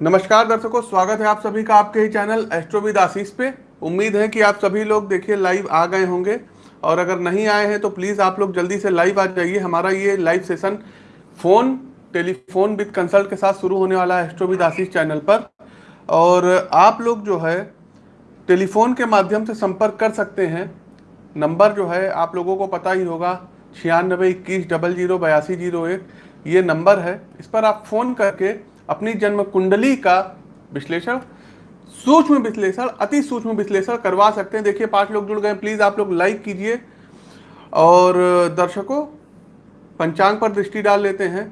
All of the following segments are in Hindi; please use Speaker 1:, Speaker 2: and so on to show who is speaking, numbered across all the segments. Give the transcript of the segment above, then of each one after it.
Speaker 1: नमस्कार दर्शकों, स्वागत है आप सभी का आपके ही चैनल एस्ट्रोविद आशीष पे। उम्मीद है कि आप सभी लोग देखिए लाइव आ गए होंगे। और अगर नहीं आए हैं तो प्लीज़ आप लोग जल्दी से लाइव आ जाइए। हमारा ये live session phone, telephone with consult के साथ शुरू होने वाला है एस्ट्रोविद आशीष चैनल पर। और आप लोग जो है, टेलीफोन के माध्यम से संपर्क कर सकते हैं। नंबर जो है, आप लोगों को पता ही होगा, छियानबे इक्कीस डबल ज़ीरो बयासी ज़ीरो एक। ये नंबर है, इस पर आप फ़ोन करके अपनी जन्म कुंडली का विश्लेषण, सूक्ष्म विश्लेषण, अति सूक्ष्म विश्लेषण करवा सकते हैं। देखिए, पाँच लोग जुड़ गए प्लीज़ आप लोग लाइक कीजिए और दर्शकों, पंचांग पर दृष्टि डाल लेते हैं।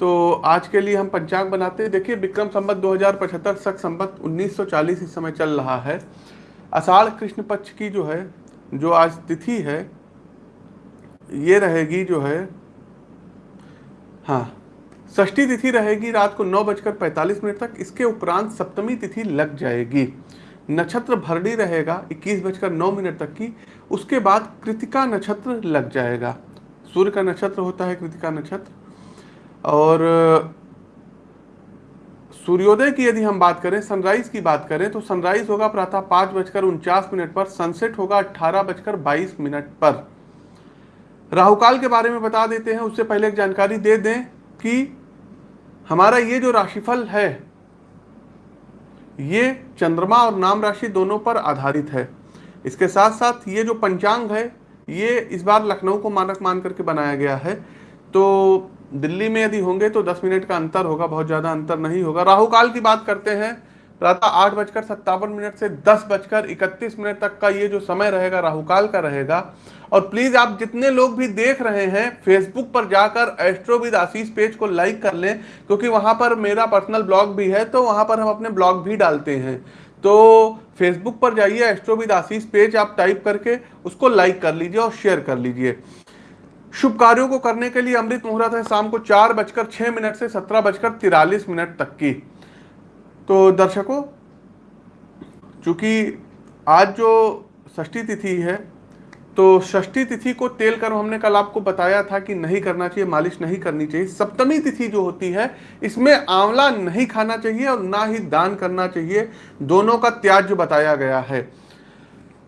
Speaker 1: तो आज के लिए हम पंचांग बनाते हैं। देखिए, विक्रम संबत 2075 सख संबत 1940 इस समय चल रहा है। अषाढ़ कृष्ण पक्ष की जो है, जो आज तिथि है, ये रहेगी जो है हाँ। षष्ठी तिथि रहेगी रात को नौ बजकर पैंतालीस मिनट तक। इसके उपरांत सप्तमी तिथि लग जाएगी। नक्षत्र भरडी रहेगा इक्कीस बजकर नौ मिनट तक की। उसके बाद कृतिका नक्षत्र लग जाएगा। सूर्य का नक्षत्र होता है कृतिका नक्षत्र। और, सूर्योदय की यदि हम बात करें सनराइज की बात करें तो सनराइज होगा प्रातः पाँच बजकर उनचास मिनट पर सनसेट होगा अट्ठारह बजकर बाईस मिनट पर। राहुकाल के बारे में बता देते हैं, उससे पहले एक जानकारी दे दें। कि हमारा ये जो राशिफल है, ये चंद्रमा और नाम राशि दोनों पर आधारित है। इसके साथ साथ ये जो पंचांग है, ये इस बार लखनऊ को मानक मान करके बनाया गया है। तो दिल्ली में यदि होंगे तो 10 मिनट का अंतर होगा, बहुत ज़्यादा अंतर नहीं होगा। राहु काल की बात करते हैं, प्रातः आठ बजकर सत्तावन मिनट से दस बजकर इकतीस मिनट तक का ये जो समय रहेगा राहुकाल का रहेगा और प्लीज़ आप जितने लोग भी देख रहे हैं फेसबुक पर जाकर एस्ट्रोविद आशीष पेज को लाइक कर लें, क्योंकि वहाँ पर मेरा पर्सनल ब्लॉग भी है तो वहाँ पर हम अपने ब्लॉग भी डालते हैं। तो फेसबुक पर जाइए एस्ट्रोविद आशीष पेज आप टाइप करके उसको लाइक कर लीजिए और शेयर कर लीजिए। शुभ कार्यों को करने के लिए अमृत मुहूर्त है शाम को चार बजकर छह मिनट से सत्रह बजकर तिरालीस मिनट तक की। तो दर्शकों, चूँकि आज जो षष्ठी तिथि है तो षष्ठी तिथि को तेल कर्म हमने कल आपको बताया था कि नहीं करना चाहिए, मालिश नहीं करनी चाहिए। सप्तमी तिथि जो होती है, इसमें आंवला नहीं खाना चाहिए और ना ही दान करना चाहिए। दोनों का त्याज्य बताया गया है।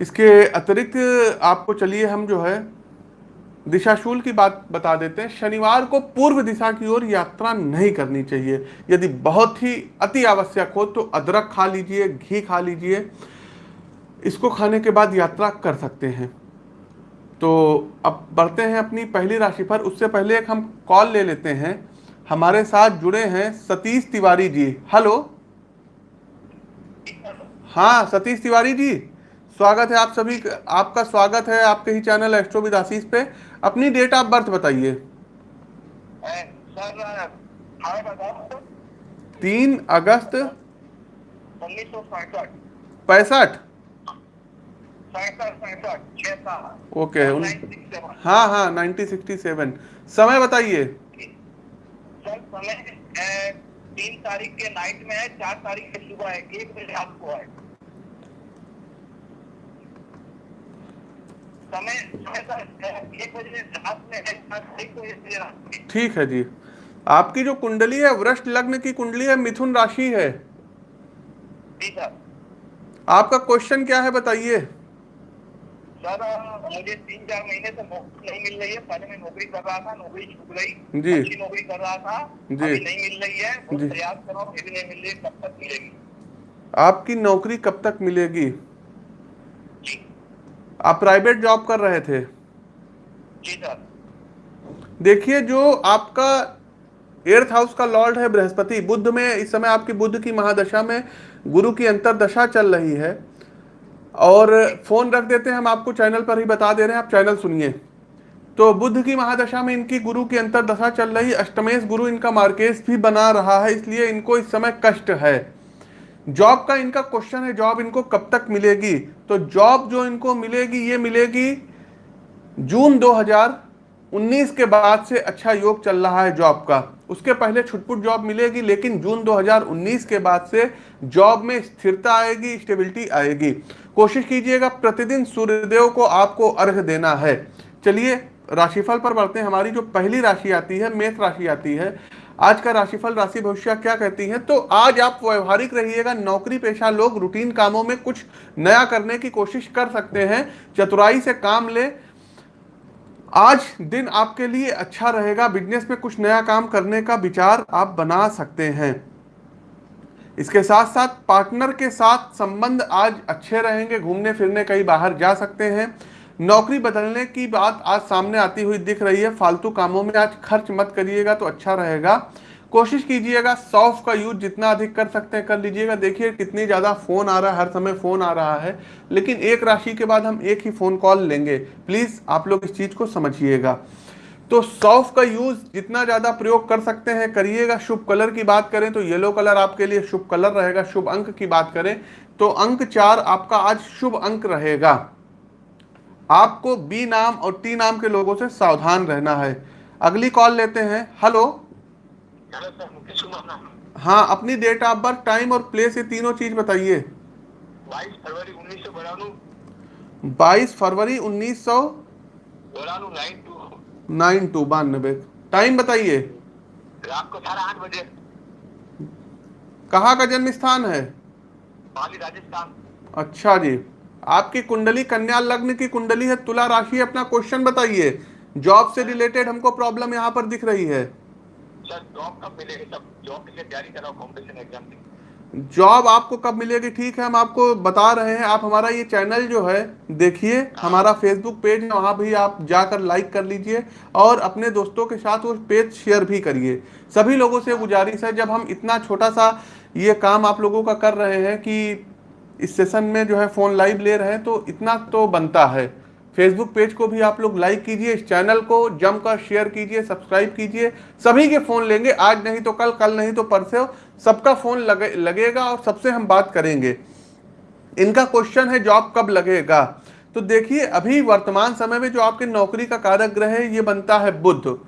Speaker 1: इसके अतिरिक्त आपको चलिए हम जो है, दिशाशूल की बात बता देते हैं। शनिवार को पूर्व दिशा की ओर यात्रा नहीं करनी चाहिए। यदि बहुत ही अति आवश्यक हो तो अदरक खा लीजिए, घी खा लीजिए। इसको खाने के बाद यात्रा कर सकते हैं। तो अब बढ़ते हैं अपनी पहली राशि पर। उससे पहले एक हम कॉल ले लेते हैं। हमारे साथ जुड़े हैं सतीश तिवारी जी। हेलो हाँ सतीश तिवारी जी। स्वागत है आप सभी आपका स्वागत है आपके ही चैनल एस्ट्रोविद आशीष पे। अपनी डेट ऑफ़ बर्थ बताइए। तीन अगस्त
Speaker 2: उन्नीस सौ
Speaker 1: पैंसठ ओके हाँ हाँ नाइनटीन सिक्सटी सेवन। समय बताइए।
Speaker 2: सर समय तीन तारीख के नाइट में है चार तारीख के सुबह है एक बजे आपको है।
Speaker 1: ठीक है जी। आपकी जो कुंडली है वृष्ट लग्न की कुंडली है मिथुन राशि है। आपका क्वेश्चन क्या है बताइए।
Speaker 2: सर मुझे तीन चार महीने से नौकरी नहीं मिल रही है। पहले मैं नौकरी कर रहा था नौकरी छूट गई।
Speaker 1: जी।
Speaker 2: अच्छी नौकरी कर रहा था
Speaker 1: जी।
Speaker 2: अभी नहीं मिल रही है।
Speaker 1: जी।
Speaker 2: प्रयास कर रहा हूँ फिर नहीं मिल रही कब तक मिलेगी।
Speaker 1: आपकी नौकरी कब तक मिलेगी? आप प्राइवेट जॉब कर रहे थे?
Speaker 2: जी सर
Speaker 1: देखिए जो आपका एर्थ हाउस का लॉर्ड है बृहस्पति बुद्ध में इस समय आपकी बुद्ध की महादशा में गुरु की अंतरदशा चल रही है। और फ़ोन रख देते हैं, हम आपको चैनल पर ही बता दे रहे हैं, आप चैनल सुनिए। तो बुद्ध की महादशा में इनकी गुरु की अंतरदशा चल रही, अष्टमेश गुरु इनका मार्केश भी बना रहा है, इसलिए इनको इस समय कष्ट है। जॉब का इनका क्वेश्चन है, जॉब इनको कब तक मिलेगी? तो जॉब जो इनको मिलेगी, ये मिलेगी जून 2019 के बाद से अच्छा योग चल रहा है जॉब का। उसके पहले छुटपुट जॉब मिलेगी, लेकिन जून 2019 के बाद से जॉब में स्थिरता आएगी, स्टेबिलिटी आएगी। कोशिश कीजिएगा, प्रतिदिन सूर्यदेव को आपको अर्घ देना है। चलिए, राशिफल पर बढ़ते हैं। हमारी जो पहली राशि आती है, मेष राशि आती है, आज का राशिफल, राशि भविष्य क्या कहती है? तो आज आप व्यवहारिक रहिएगा, नौकरी पेशा लोग रूटीन कामों में कुछ नया करने की कोशिश कर सकते हैं, चतुराई से काम ले। आज दिन आपके लिए अच्छा रहेगा, बिज़नेस में कुछ नया काम करने का विचार आप बना सकते हैं। इसके साथ साथ पार्टनर के साथ संबंध आज अच्छे रहेंगे, घूमने फिरने कहीं बाहर जा सकते हैं। नौकरी बदलने की बात आज सामने आती हुई दिख रही है। फालतू कामों में आज खर्च मत करिएगा तो अच्छा रहेगा। कोशिश कीजिएगा सॉफ्ट का यूज़ जितना अधिक कर सकते हैं, कर लीजिएगा। देखिए, कितनी ज़्यादा फ़ोन आ रहा है, हर समय फ़ोन आ रहा है, लेकिन एक राशि के बाद हम एक ही फ़ोन कॉल लेंगे। प्लीज़ आप लोग इस चीज़ को समझिएगा। तो सॉफ्ट का यूज़ जितना ज़्यादा प्रयोग कर सकते हैं करिएगा। शुभ कलर की बात करें तो येलो कलर आपके लिए शुभ कलर रहेगा। शुभ अंक की बात करें तो अंक चार आपका आज शुभ अंक रहेगा। आपको बी नाम और टी नाम के लोगों से सावधान रहना है। अगली कॉल लेते हैं। हेलो। हाँ अपनी डेट ऑफ़ बर्थ टाइम और प्लेस ये तीनों चीज़ बताइए।
Speaker 2: बाईस फरवरी उन्नीस सौ नाइन टू
Speaker 1: बानबे। टाइम बताइए।
Speaker 2: रात को साढ़े आठ बजे।
Speaker 1: कहाँ का जन्म स्थान है
Speaker 2: राजस्थान।
Speaker 1: अच्छा जी। आपकी कुंडली कन्या लग्न की कुंडली है तुला राशि अपना क्वेश्चन बताइए। जॉब से रिलेटेड हमको प्रॉब्लम यहाँ पर दिख रही है।
Speaker 2: सर जॉब कब मिलेगी? सब जॉब के लिए तैयारी कर रहा हूँ एग्ज़ाम की।
Speaker 1: जॉब आपको कब मिलेगी? ठीक है, हम आपको बता रहे हैं। आप हमारा ये चैनल जो है, देखिए, हमारा फेसबुक पेज है, वहाँ भी आप जाकर लाइक कर लीजिए और अपने दोस्तों के साथ वो पेज शेयर भी करिए। सभी लोगों से गुजारिश है, जब हम इतना छोटा सा ये काम आप लोगों का कर रहे हैं कि इस सेशन में जो है फ़ोन लाइव ले रहे हैं तो इतना तो बनता है। फेसबुक पेज को भी आप लोग लाइक कीजिए, इस चैनल को जमकर शेयर कीजिए सब्सक्राइब कीजिए। सभी के फ़ोन लेंगे, आज नहीं तो कल कल नहीं तो परसों। सबका फ़ोन लगे, लगेगा और सबसे हम बात करेंगे। इनका क्वेश्चन है जॉब कब लगेगा? तो देखिए, अभी वर्तमान समय में जो आपके नौकरी का कारक ग्रह है, ये बनता है बुद्ध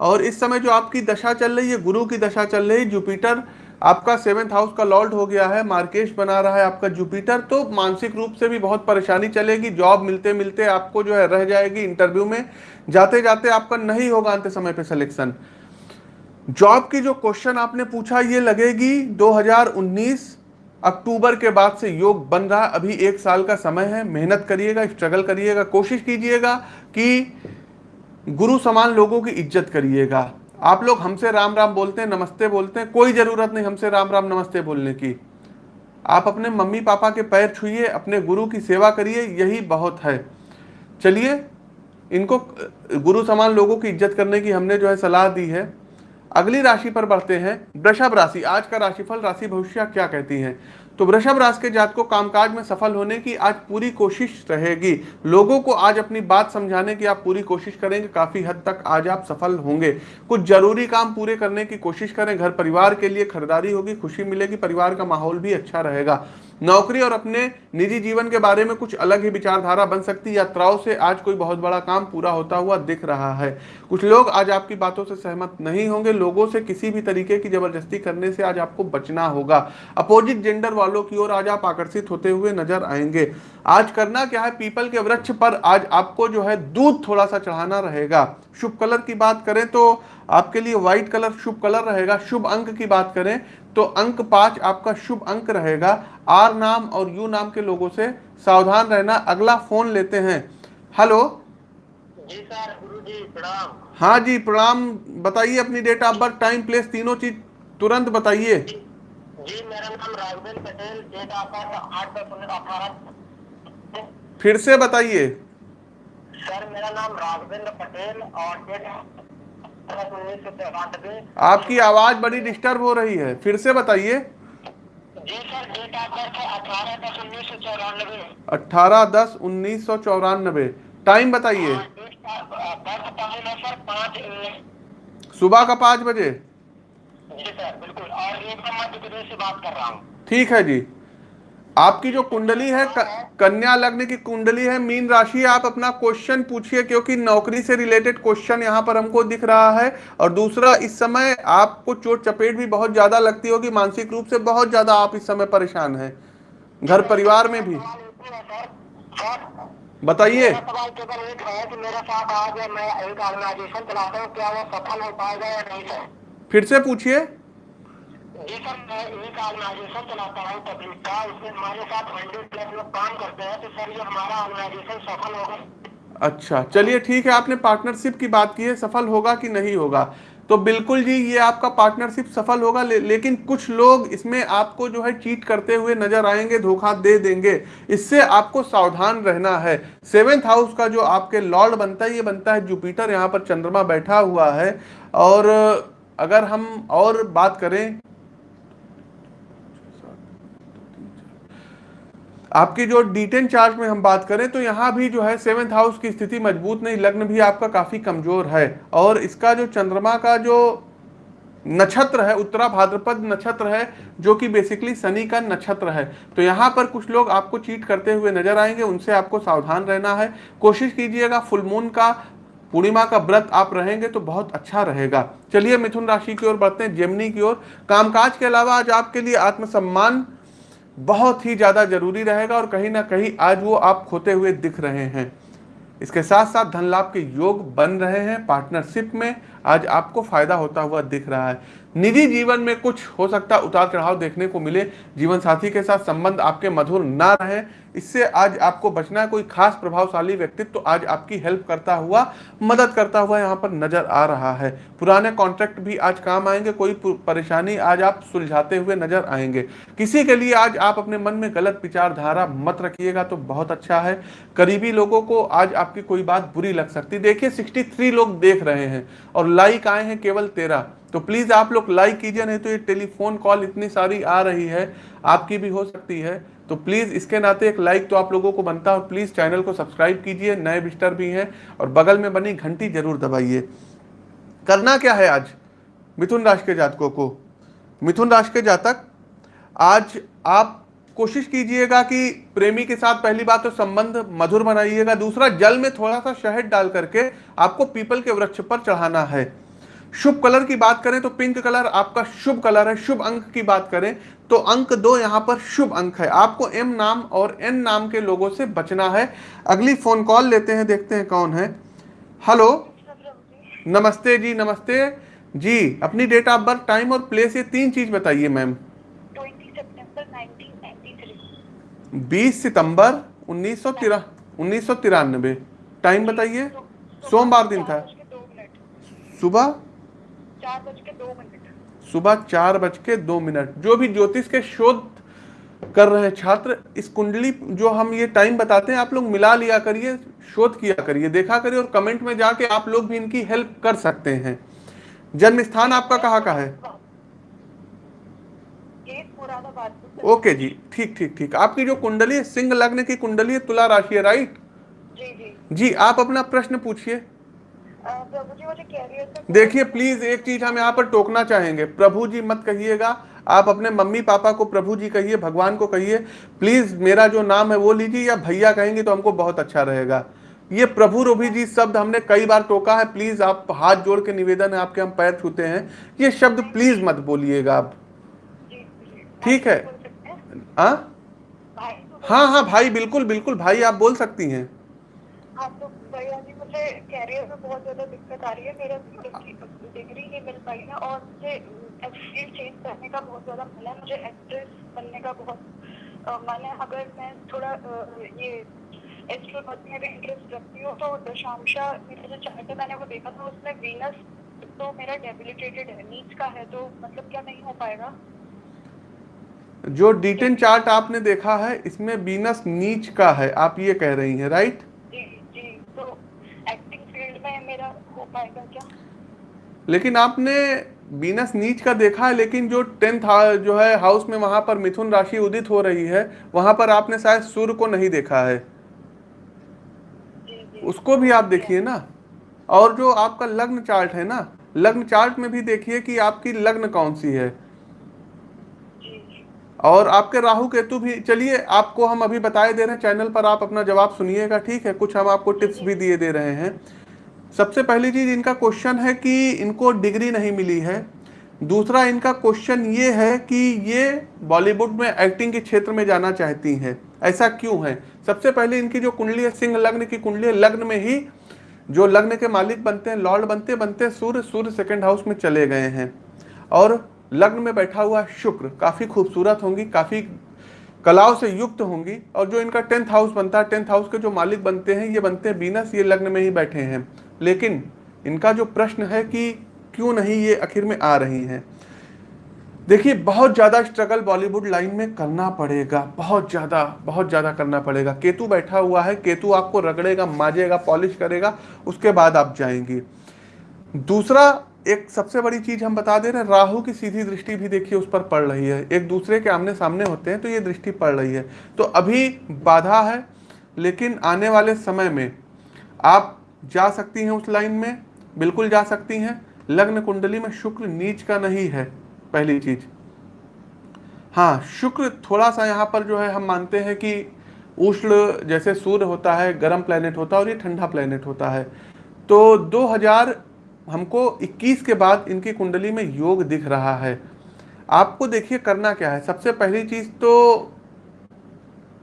Speaker 1: और इस समय जो आपकी दशा चल रही है, गुरु की दशा चल रही है जुपिटर आपका सेवेंथ हाउस का लॉर्ड हो गया है, मार्केश बना रहा है आपका जुपिटर तो मानसिक रूप से भी बहुत परेशानी चलेगी, जॉब मिलते मिलते आपको जो है रह जाएगी इंटरव्यू में जाते जाते आपका नहीं होगा अंत समय पे सिलेक्शन। जॉब की जो क्वेश्चन आपने पूछा, ये लगेगी 2019 अक्टूबर के बाद से योग बन रहा है, अभी एक साल का समय है, मेहनत करिएगा स्ट्रगल करिएगा, कोशिश कीजिएगा कि गुरु समान लोगों की इज़्ज़त करिएगा। आप लोग हमसे राम राम बोलते हैं, नमस्ते बोलते हैं, कोई ज़रूरत नहीं हमसे राम राम नमस्ते बोलने की। आप अपने मम्मी पापा के पैर छुइए, अपने गुरु की सेवा करिए, यही बहुत है। चलिए, इनको, गुरु समान लोगों की इज़्ज़त करने की हमने जो है सलाह दी है। अगली राशि पर बढ़ते हैं, वृषभ राशि, आज का राशिफल, राशि भविष्य क्या कहती है? तो वृषभ राशि के जात को कामकाज में सफल होने की आज पूरी कोशिश रहेगी। लोगों को आज अपनी बात समझाने की आप पूरी कोशिश करेंगे। काफ़ी हद तक आज आप सफल होंगे। कुछ ज़रूरी काम पूरे करने की कोशिश करें। घर परिवार के लिए खरीदारी होगी, खुशी मिलेगी, परिवार का माहौल भी अच्छा रहेगा। नौकरी और अपने निजी जीवन के बारे में कुछ अलग ही विचारधारा बन सकती है। यात्राओं से आज कोई बहुत बड़ा काम पूरा होता हुआ दिख रहा है। कुछ लोग आज आपकी बातों से सहमत नहीं होंगे। लोगों से किसी भी तरीके की ज़बरदस्ती करने से आज आपको बचना होगा। अपोजिट जेंडर वालों की ओर आज आप आकर्षित होते हुए नज़र आएँगे। आज करना क्या है? पीपल के वृक्ष पर आज आपको जो है दूध थोड़ा सा चढ़ाना रहेगा। शुभ कलर की बात करें तो आपके लिए व्हाइट कलर शुभ कलर रहेगा। शुभ अंक की बात करें तो अंक पाँच आपका शुभ अंक रहेगा। आर नाम और यू नाम के लोगों से सावधान रहना। अगला फ़ोन लेते हैं। हेलो।
Speaker 2: जी सर गुरु जी प्रणाम।
Speaker 1: हाँ जी प्रणाम। बताइए अपनी date of birth time place तीनों चीज़ तुरंत बताइए।
Speaker 2: जी मेरा नाम Raghavendra Patel date of birth आठ दस उन्नीस अठारह।
Speaker 1: फिर से बताइए।
Speaker 2: सर मेरा नाम राघवेंद्र पटेल और डेट
Speaker 1: आपकी आवाज़ बड़ी डिस्टर्ब हो रही है। फिर से बताइए।
Speaker 2: जी सर डेट ऑफ़ बर्थ है अठारह दस उन्नीस सौ चौरानवे।
Speaker 1: अट्ठारह दस उन्नीस सौ चौरानबे टाइम बताइए।
Speaker 2: है
Speaker 1: सुबह का पाँच बजे?
Speaker 2: जी सर बिल्कुल। और मध्य प्रदेश से बात कर रहा हूँ।
Speaker 1: ठीक है जी। आपकी जो कुंडली है कन्या लग्न की कुंडली है मीन राशि आप अपना क्वेश्चन पूछिए क्योंकि नौकरी से रिलेटेड क्वेश्चन यहाँ पर हमको दिख रहा है। और दूसरा इस समय आपको चोट चपेट भी बहुत ज़्यादा लगती होगी मानसिक रूप से बहुत ज़्यादा आप इस समय परेशान हैं घर परिवार में भी। बताइए।
Speaker 2: सर
Speaker 1: फिर से पूछिए।
Speaker 2: जी सर मैं एक ऑर्गेनाइजेशन चलाता हूँ पब्लिक का उसमें हमारे साथ हंड्रेड प्लस लोग काम करते हैं तो सर ये हमारा ऑर्गेनाइजेशन सफल होगा।
Speaker 1: अच्छा चलिए ठीक है आपने पार्टनरशिप की बात की है सफल होगा कि नहीं होगा? तो बिल्कुल जी ये आपका पार्टनरशिप सफल होगा ले, लेकिन कुछ लोग इसमें आपको जो है चीट करते हुए नज़र आएँगे धोखा दे देंगे। इससे आपको सावधान रहना है। सेवेंथ हाउस का जो आपके लॉर्ड बनता है ये बनता है जुपिटर यहाँ पर चंद्रमा बैठा हुआ है। और अगर हम और बात करें आपकी जो डिटेन चार्ट में हम बात करें तो यहाँ भी जो है सेवेंथ हाउस की स्थिति मज़बूत नहीं, लग्न भी आपका काफ़ी कमज़ोर है। और इसका जो चंद्रमा का जो नक्षत्र है, उत्तरा भाद्रपद नक्षत्र है, जो कि बेसिकली शनि का नक्षत्र है। तो यहाँ पर कुछ लोग आपको चीट करते हुए नज़र आएँगे, उनसे आपको सावधान रहना है। कोशिश कीजिएगा फुल मून का, पूर्णिमा का व्रत आप रहेंगे तो बहुत अच्छा रहेगा। चलिए मिथुन राशि की ओर बढ़ते हैं जेमनी की ओर। कामकाज के अलावा आज आपके लिए आत्मसम्मान बहुत ही ज़्यादा ज़रूरी रहेगा और कहीं ना कहीं आज वो आप खोते हुए दिख रहे हैं। इसके साथ साथ धन लाभ के योग बन रहे हैं पार्टनरशिप में। आज आपको फ़ायदा होता हुआ दिख रहा है। निजी जीवन में कुछ हो सकता उतार चढ़ाव देखने को मिले। जीवन साथी के साथ संबंध आपके मधुर ना रहे। इससे आज आपको बचना है, कोई खास प्रभावशाली व्यक्तित्व तो आज आपकी हेल्प करता हुआ, मदद करता हुआ यहाँ पर नज़र आ रहा है। पुराने कॉन्ट्रैक्ट भी आज काम आएँगे, कोई परेशानी आज आप सुलझाते हुए नज़र आएँगे। किसी के लिए आज आप अपने मन में गलत विचारधारा मत रखिएगा तो बहुत अच्छा है। करीबी लोगों को आज आपकी कोई बात बुरी लग सकती। देखिए सिक्सटी लोग देख रहे हैं और लाइक आए हैं केवल तेरह। तो प्लीज़ आप लोग लाइक कीजिए, नहीं तो ये टेलीफोन कॉल इतनी सारी आ रही है, आपकी भी हो सकती है। तो प्लीज़ इसके नाते एक लाइक तो आप लोगों को बनता है और प्लीज़ चैनल को सब्सक्राइब कीजिए। नए विस्टर भी हैं और बगल में बनी घंटी ज़रूर दबाइए। करना क्या है आज? मिथुन राशि के जातकों को। मिथुन राशि के जातक, आज आप कोशिश कीजिएगा कि प्रेमी के साथ पहली बात तो संबंध मधुर बनाइएगा। दूसरा, जल में थोड़ा सा शहद डाल करके आपको पीपल के वृक्ष पर चढ़ाना है। शुभ कलर की बात करें तो पिंक कलर आपका शुभ कलर है। शुभ अंक की बात करें तो अंक दो यहाँ पर शुभ अंक है। आपको एम नाम और एन नाम के लोगों से बचना है। अगली फ़ोन कॉल लेते हैं देखते हैं कौन है। हेलो नमस्ते जी नमस्ते। जी अपनी डेट ऑफ़ बर्थ टाइम और प्लेस ये तीन चीज़ बताइए मैम बीस सितंबर उन्नीस सौ तिरा उन्नीस सौ तिरानबे। टाइम बताइए। सोमवार दिन था। सुबह? चार बज के दो मिनट। सुबह चार बज के दो मिनट। जो भी ज्योतिष के शोध कर रहे छात्र इस कुंडली जो हम ये टाइम बताते हैं आप लोग मिला लिया करिए शोध किया करिए देखा करिए और कमेंट में जाके आप लोग भी इनकी हेल्प कर सकते हैं। जन्म स्थान आपका कहाँ का है? ओके जी ठीक ठीक ठीक। आपकी जो कुंडली है सिंह लग्न की कुंडली है तुला राशि है राइट जी जी। जी आप अपना प्रश्न पूछिए। देखिए प्लीज़ एक चीज़ हम यहाँ पर टोकना चाहेंगे। प्रभु जी मत कहिएगा। आप अपने मम्मी पापा को प्रभु जी कहिए, भगवान को कहिए। प्लीज़ मेरा जो नाम है वो लीजिए या भैया कहेंगे तो हमको बहुत अच्छा रहेगा। ये प्रभु रोभी जी शब्द हमने कई बार टोका है। प्लीज़ आप हाथ जोड़ के निवेदन है, आपके हम पैर छूते हैं। ये शब्द प्लीज़ मत बोलिएगा आप। ठीक है? हाँ? हाँ हाँ भाई, बिल्कुल बिल्कुल, भाई, आप बोल सकती हैं।
Speaker 2: मुझे कैरियर में बहुत ज़्यादा दिक्कत आ रही है। मेरा डिग्री नहीं मिल पाई है और मुझे फ़ील्ड चेंज करने का बहुत ज़्यादा मन है। मुझे एक्ट्रेस बनने का बहुत मन है। अगर मैं थोड़ा ये एस्ट्रोनॉमी में भी इंटरेस्ट रखती हूँ तो दशांशा मेरा जो चार्ट मैंने वो देखा था, उसमें वीनस तो मेरा डेबिलिटेटेड है। नीच का है तो मतलब क्या नहीं हो पाएगा?
Speaker 1: जो डिटेन चार्ट आपने देखा है, इसमें बीनस नीच का है। आप ये कह रही हैं राइट
Speaker 2: क्या
Speaker 1: लेकिन आपने बीनस नीच का देखा है, लेकिन जो टेंथ जो है हाउस में वहाँ पर मिथुन राशि उदित हो रही है, वहाँ पर आपने शायद सूर्य को नहीं देखा है। उसको भी आप देखिए ना। और जो आपका लग्न चार्ट है ना, लग्न चार्ट में भी देखिए कि आपकी लग्न कौन सी है। और आपके राहु केतु भी, चलिए आपको हम अभी बताए दे रहे हैं, चैनल पर आप अपना जवाब सुनिएगा, ठीक है? कुछ हम आपको टिप्स भी दिए दे रहे हैं। सबसे पहली चीज़ इनका क्वेश्चन है कि इनको डिग्री नहीं मिली है। दूसरा, इनका क्वेश्चन ये है कि ये बॉलीवुड में एक्टिंग के क्षेत्र में जाना चाहती हैं। ऐसा क्यों है? सबसे पहले इनकी जो कुंडली है, सिंह लग्न की कुंडली है, लग्न में ही जो लग्न के मालिक बनते हैं लॉर्ड बनते बनते सूर्य सूर्य सेकेंड हाउस में चले गए हैं। और लग्न में बैठा हुआ शुक्र काफ़ी खूबसूरत होंगी, काफ़ी कलाओं से युक्त होंगी। और जो इनका टेंथ हाउस बनता है टेंथ हाउस के जो मालिक बनते हैं, ये बनते हैं बीनस ये लग्न में ही बैठे हैं। लेकिन इनका जो प्रश्न है कि क्यों नहीं ये आखिर में आ रही हैं? देखिए, बहुत ज़्यादा स्ट्रगल बॉलीवुड लाइन में करना पड़ेगा। बहुत ज़्यादा बहुत ज़्यादा करना पड़ेगा। केतु बैठा हुआ है। केतु आपको रगड़ेगा, माजेगा पॉलिश करेगा, उसके बाद आप जाएँगे। दूसरा, एक सबसे बड़ी चीज़ हम बता दे रहे हैं, राहु की सीधी दृष्टि भी देखिए, उस पर पड़ रही है। एक दूसरे के आमने सामने होते हैं तो ये दृष्टि पड़ रही है। तो अभी बाधा है, लेकिन आने वाले समय में आप जा सकती हैं उस लाइन में? बिल्कुल जा सकती हैं। लग्न कुंडली में शुक्र नीच का नहीं है, पहली चीज़। हाँ शुक्र थोड़ा सा यहाँ पर जो है हम मानते हैं कि उष्ण जैसे सूर्य होता है, गर्म प्लेनेट होता है और ये ठंडा प्लेनेट होता है। तो 2000 हमको 21 के बाद इनकी कुंडली में योग दिख रहा है। आपको देखिए करना क्या है। सबसे पहली चीज़ तो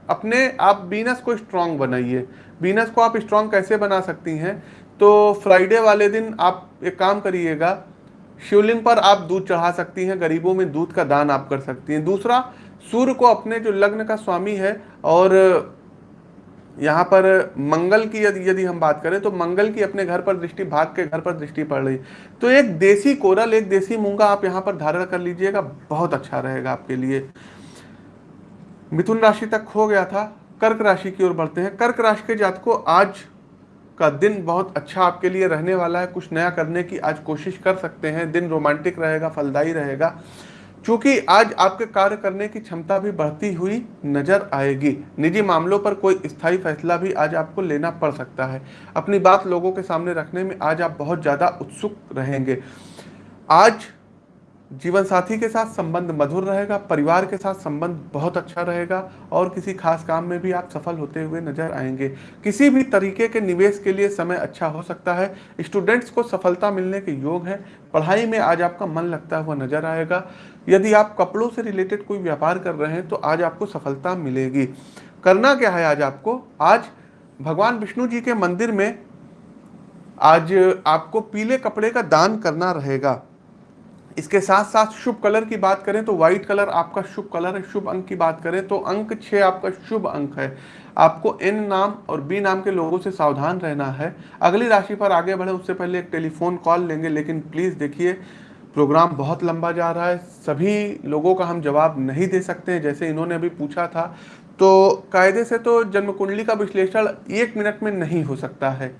Speaker 1: अपने आप बीनस को स्ट्रांग बनाइए। बीनस को आप स्ट्रांग कैसे बना सकती हैं? तो फ्राइडे वाले दिन आप एक काम करिएगा, शिवलिंग पर आप दूध चढ़ा सकती हैं, गरीबों में दूध का दान आप कर सकती हैं। दूसरा, सूर्य को अपने जो लग्न का स्वामी है और यहाँ पर मंगल की यदि यदि हम बात करें तो मंगल की अपने घर पर दृष्टि, भाग के घर पर दृष्टि पड़ रही। तो एक देसी कोरल, एक देसी मूँगा आप यहाँ पर धारण कर लीजिएगा, बहुत अच्छा रहेगा आपके लिए। मिथुन राशि तक हो गया था कर्क राशि की ओर बढ़ते हैं। कर्क राशि के जात को आज का दिन बहुत अच्छा आपके लिए रहने वाला है। कुछ नया करने की आज कोशिश कर सकते हैं। दिन रोमांटिक रहेगा, फलदायी रहेगा। क्योंकि आज आपके कार्य करने की क्षमता भी बढ़ती हुई नज़र आएगी। निजी मामलों पर कोई स्थायी फैसला भी आज आपको लेना पड़ सकता है। अपनी बात लोगों के सामने रखने में आज आप बहुत ज़्यादा उत्सुक रहेंगे। आज जीवन साथी के साथ संबंध मधुर रहेगा, परिवार के साथ संबंध बहुत अच्छा रहेगा और किसी खास काम में भी आप सफल होते हुए नज़र आएँगे। किसी भी तरीके के निवेश के लिए समय अच्छा हो सकता है। स्टूडेंट्स को सफलता मिलने के योग है। पढ़ाई में आज आपका मन लगता हुआ नज़र आएगा। यदि आप कपड़ों से रिलेटेड कोई व्यापार कर रहे हैं तो आज आपको सफलता मिलेगी। करना क्या है आज आपको? आज भगवान विष्णु जी के मंदिर में आज आपको पीले कपड़े का दान करना रहेगा। इसके साथ साथ शुभ कलर की बात करें तो व्हाइट कलर आपका शुभ कलर है, शुभ अंक की बात करें तो अंक छः आपका शुभ अंक है। आपको एन नाम और बी नाम के लोगों से सावधान रहना है। अगली राशि पर आगे बढ़े, उससे पहले एक टेलीफोन कॉल लेंगे, लेकिन प्लीज़ देखिए प्रोग्राम बहुत लंबा जा रहा है। सभी लोगों का हम जवाब नहीं दे सकते हैं, जैसे इन्होंने अभी पूछा था। तो कायदे से तो जन्म कुंडली का विश्लेषण एक मिनट में नहीं हो सकता है।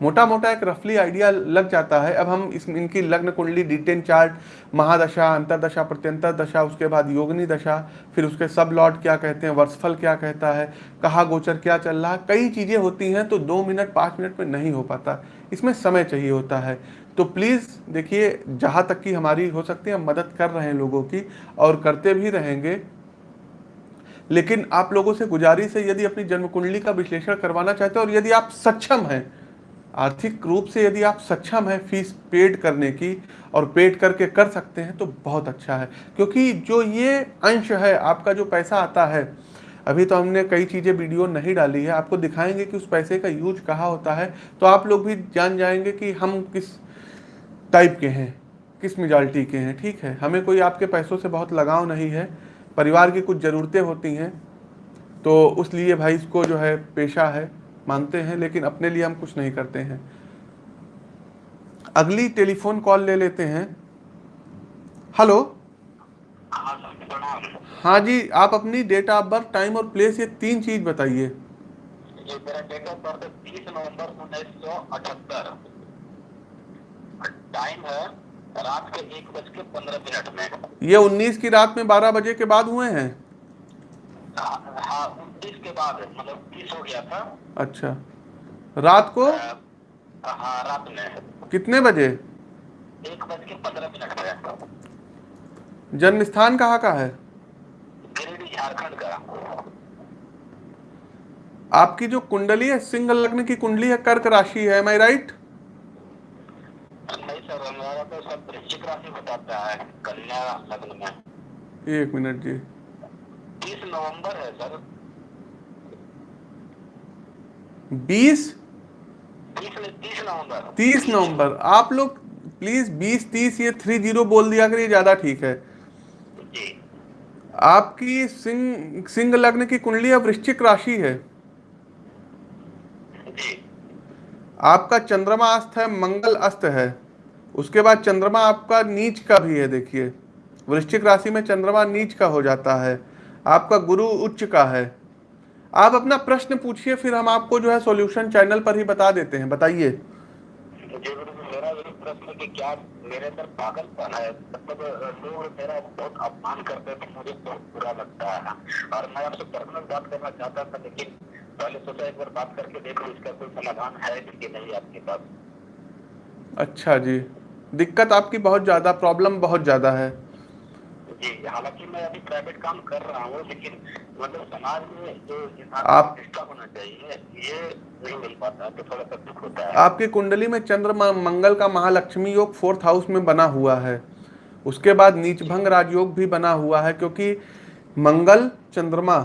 Speaker 1: मोटा मोटा एक रफली आइडिया लग जाता है। अब हम इस, इनकी लग्न कुंडली डिटेन चार्ट महादशा, अंतरदशा प्रत्यंतर दशा उसके बाद योगनी दशा, फिर उसके सब लॉर्ड क्या कहते हैं, वर्षफल क्या कहता है, कहा गोचर क्या चल रहा है, कई चीज़ें होती हैं तो दो मिनट, पाँच मिनट में नहीं हो पाता। इसमें समय चाहिए होता है। तो प्लीज़ देखिए, जहाँ तक कि हमारी हो सकती है हम मदद कर रहे हैं लोगों की और करते भी रहेंगे। लेकिन आप लोगों से गुजारिश है, यदि अपनी जन्म कुंडली का विश्लेषण करवाना चाहते हैं और यदि आप सक्षम हैं आर्थिक रूप से यदि आप सक्षम हैं फ़ीस पेड करने की और पेड करके कर सकते हैं तो बहुत अच्छा है। क्योंकि जो ये अंश है, आपका जो पैसा आता है, अभी तो हमने कई चीज़ें, वीडियो नहीं डाली है, आपको दिखाएँगे कि उस पैसे का यूज़ कहाँ होता है तो आप लोग भी जान जाएँगे कि हम किस टाइप के हैं, किस मेजॉरिटी के हैं, ठीक है? हमें कोई आपके पैसों से बहुत लगाव नहीं है, परिवार की कुछ ज़रूरतें होती हैं तो उस लिए भाई इसको जो है, पेशा है। मानते हैं लेकिन अपने लिए हम कुछ नहीं करते हैं। अगली टेलीफोन कॉल ले लेते हैं। हेलो? हाँ जी आप अपनी डेट ऑफ़ बर्थ टाइम और प्लेस ये तीन चीज़ बताइए।
Speaker 3: मेरा डेट ऑफ़ बर्थ तीस नवंबर उन्नीस सौ अठहत्तर। टाइम है रात के एक बज के पंद्रह मिनट में।
Speaker 1: ये उन्नीस की रात में बारह बजे के बाद हुए हैं?
Speaker 3: हाँ उनतीस के बाद मतलब तीस हो गया था।
Speaker 1: अच्छा। रात को?
Speaker 3: हाँ रात में।
Speaker 1: कितने बजे?
Speaker 3: एक बज के पंद्रह मिनट में
Speaker 1: जन्म स्थान कहाँ का है?
Speaker 3: गिरिडीह झारखंड का।
Speaker 1: आपकी जो कुंडली है सिंगल लग्न की कुंडली है कर्क राशि है माई राइट
Speaker 3: नहीं सर हमारा तो सब वृश्चिक राशि बताता है कन्या लग्न में।
Speaker 1: एक मिनट जी।
Speaker 3: तीस नवंबर है सर।
Speaker 1: बीस?
Speaker 3: तीस तीस नवंबर।
Speaker 1: तीस नवंबर। आप लोग प्लीज़ बीस तीस ये थ्री ज़ीरो बोल दिया करिए ज़्यादा ठीक है।
Speaker 3: जी।
Speaker 1: आपकी सिंह सिंह लग्न की कुंडली अब वृश्चिक राशि है।
Speaker 3: जी।
Speaker 1: आपका चंद्रमा अस्त है मंगल अस्त है। उसके बाद चंद्रमा आपका नीच का भी है देखिए। वृश्चिक राशि में चंद्रमा नीच का हो जाता है। आपका गुरु उच्च का है। आप अपना प्रश्न पूछिए फिर हम आपको जो है सॉल्यूशन चैनल पर ही बता देते हैं। बताइए।
Speaker 3: जी गुरु जी, मेरा यही प्रश्न कि क्या मेरे अंदर पागलपन मतलब लोग मेरा बहुत अपमान करते तो
Speaker 1: अच्छा जी। दिक्कत आपकी बहुत ज़्यादा प्रॉब्लम बहुत ज़्यादा है।
Speaker 3: जी हालाँकि मैं अभी प्राइवेट काम कर रहा हूँ लेकिन मतलब समाज में जो
Speaker 1: आप-
Speaker 3: होना चाहिए ये नहीं मिल पाता तो थोड़ा सा दुख होता है।
Speaker 1: आपकी कुंडली में चंद्रमा मंगल का महालक्ष्मी योग फोर्थ हाउस में बना हुआ है। उसके बाद नीचभंग राजयोग भी बना हुआ है क्योंकि मंगल चंद्रमा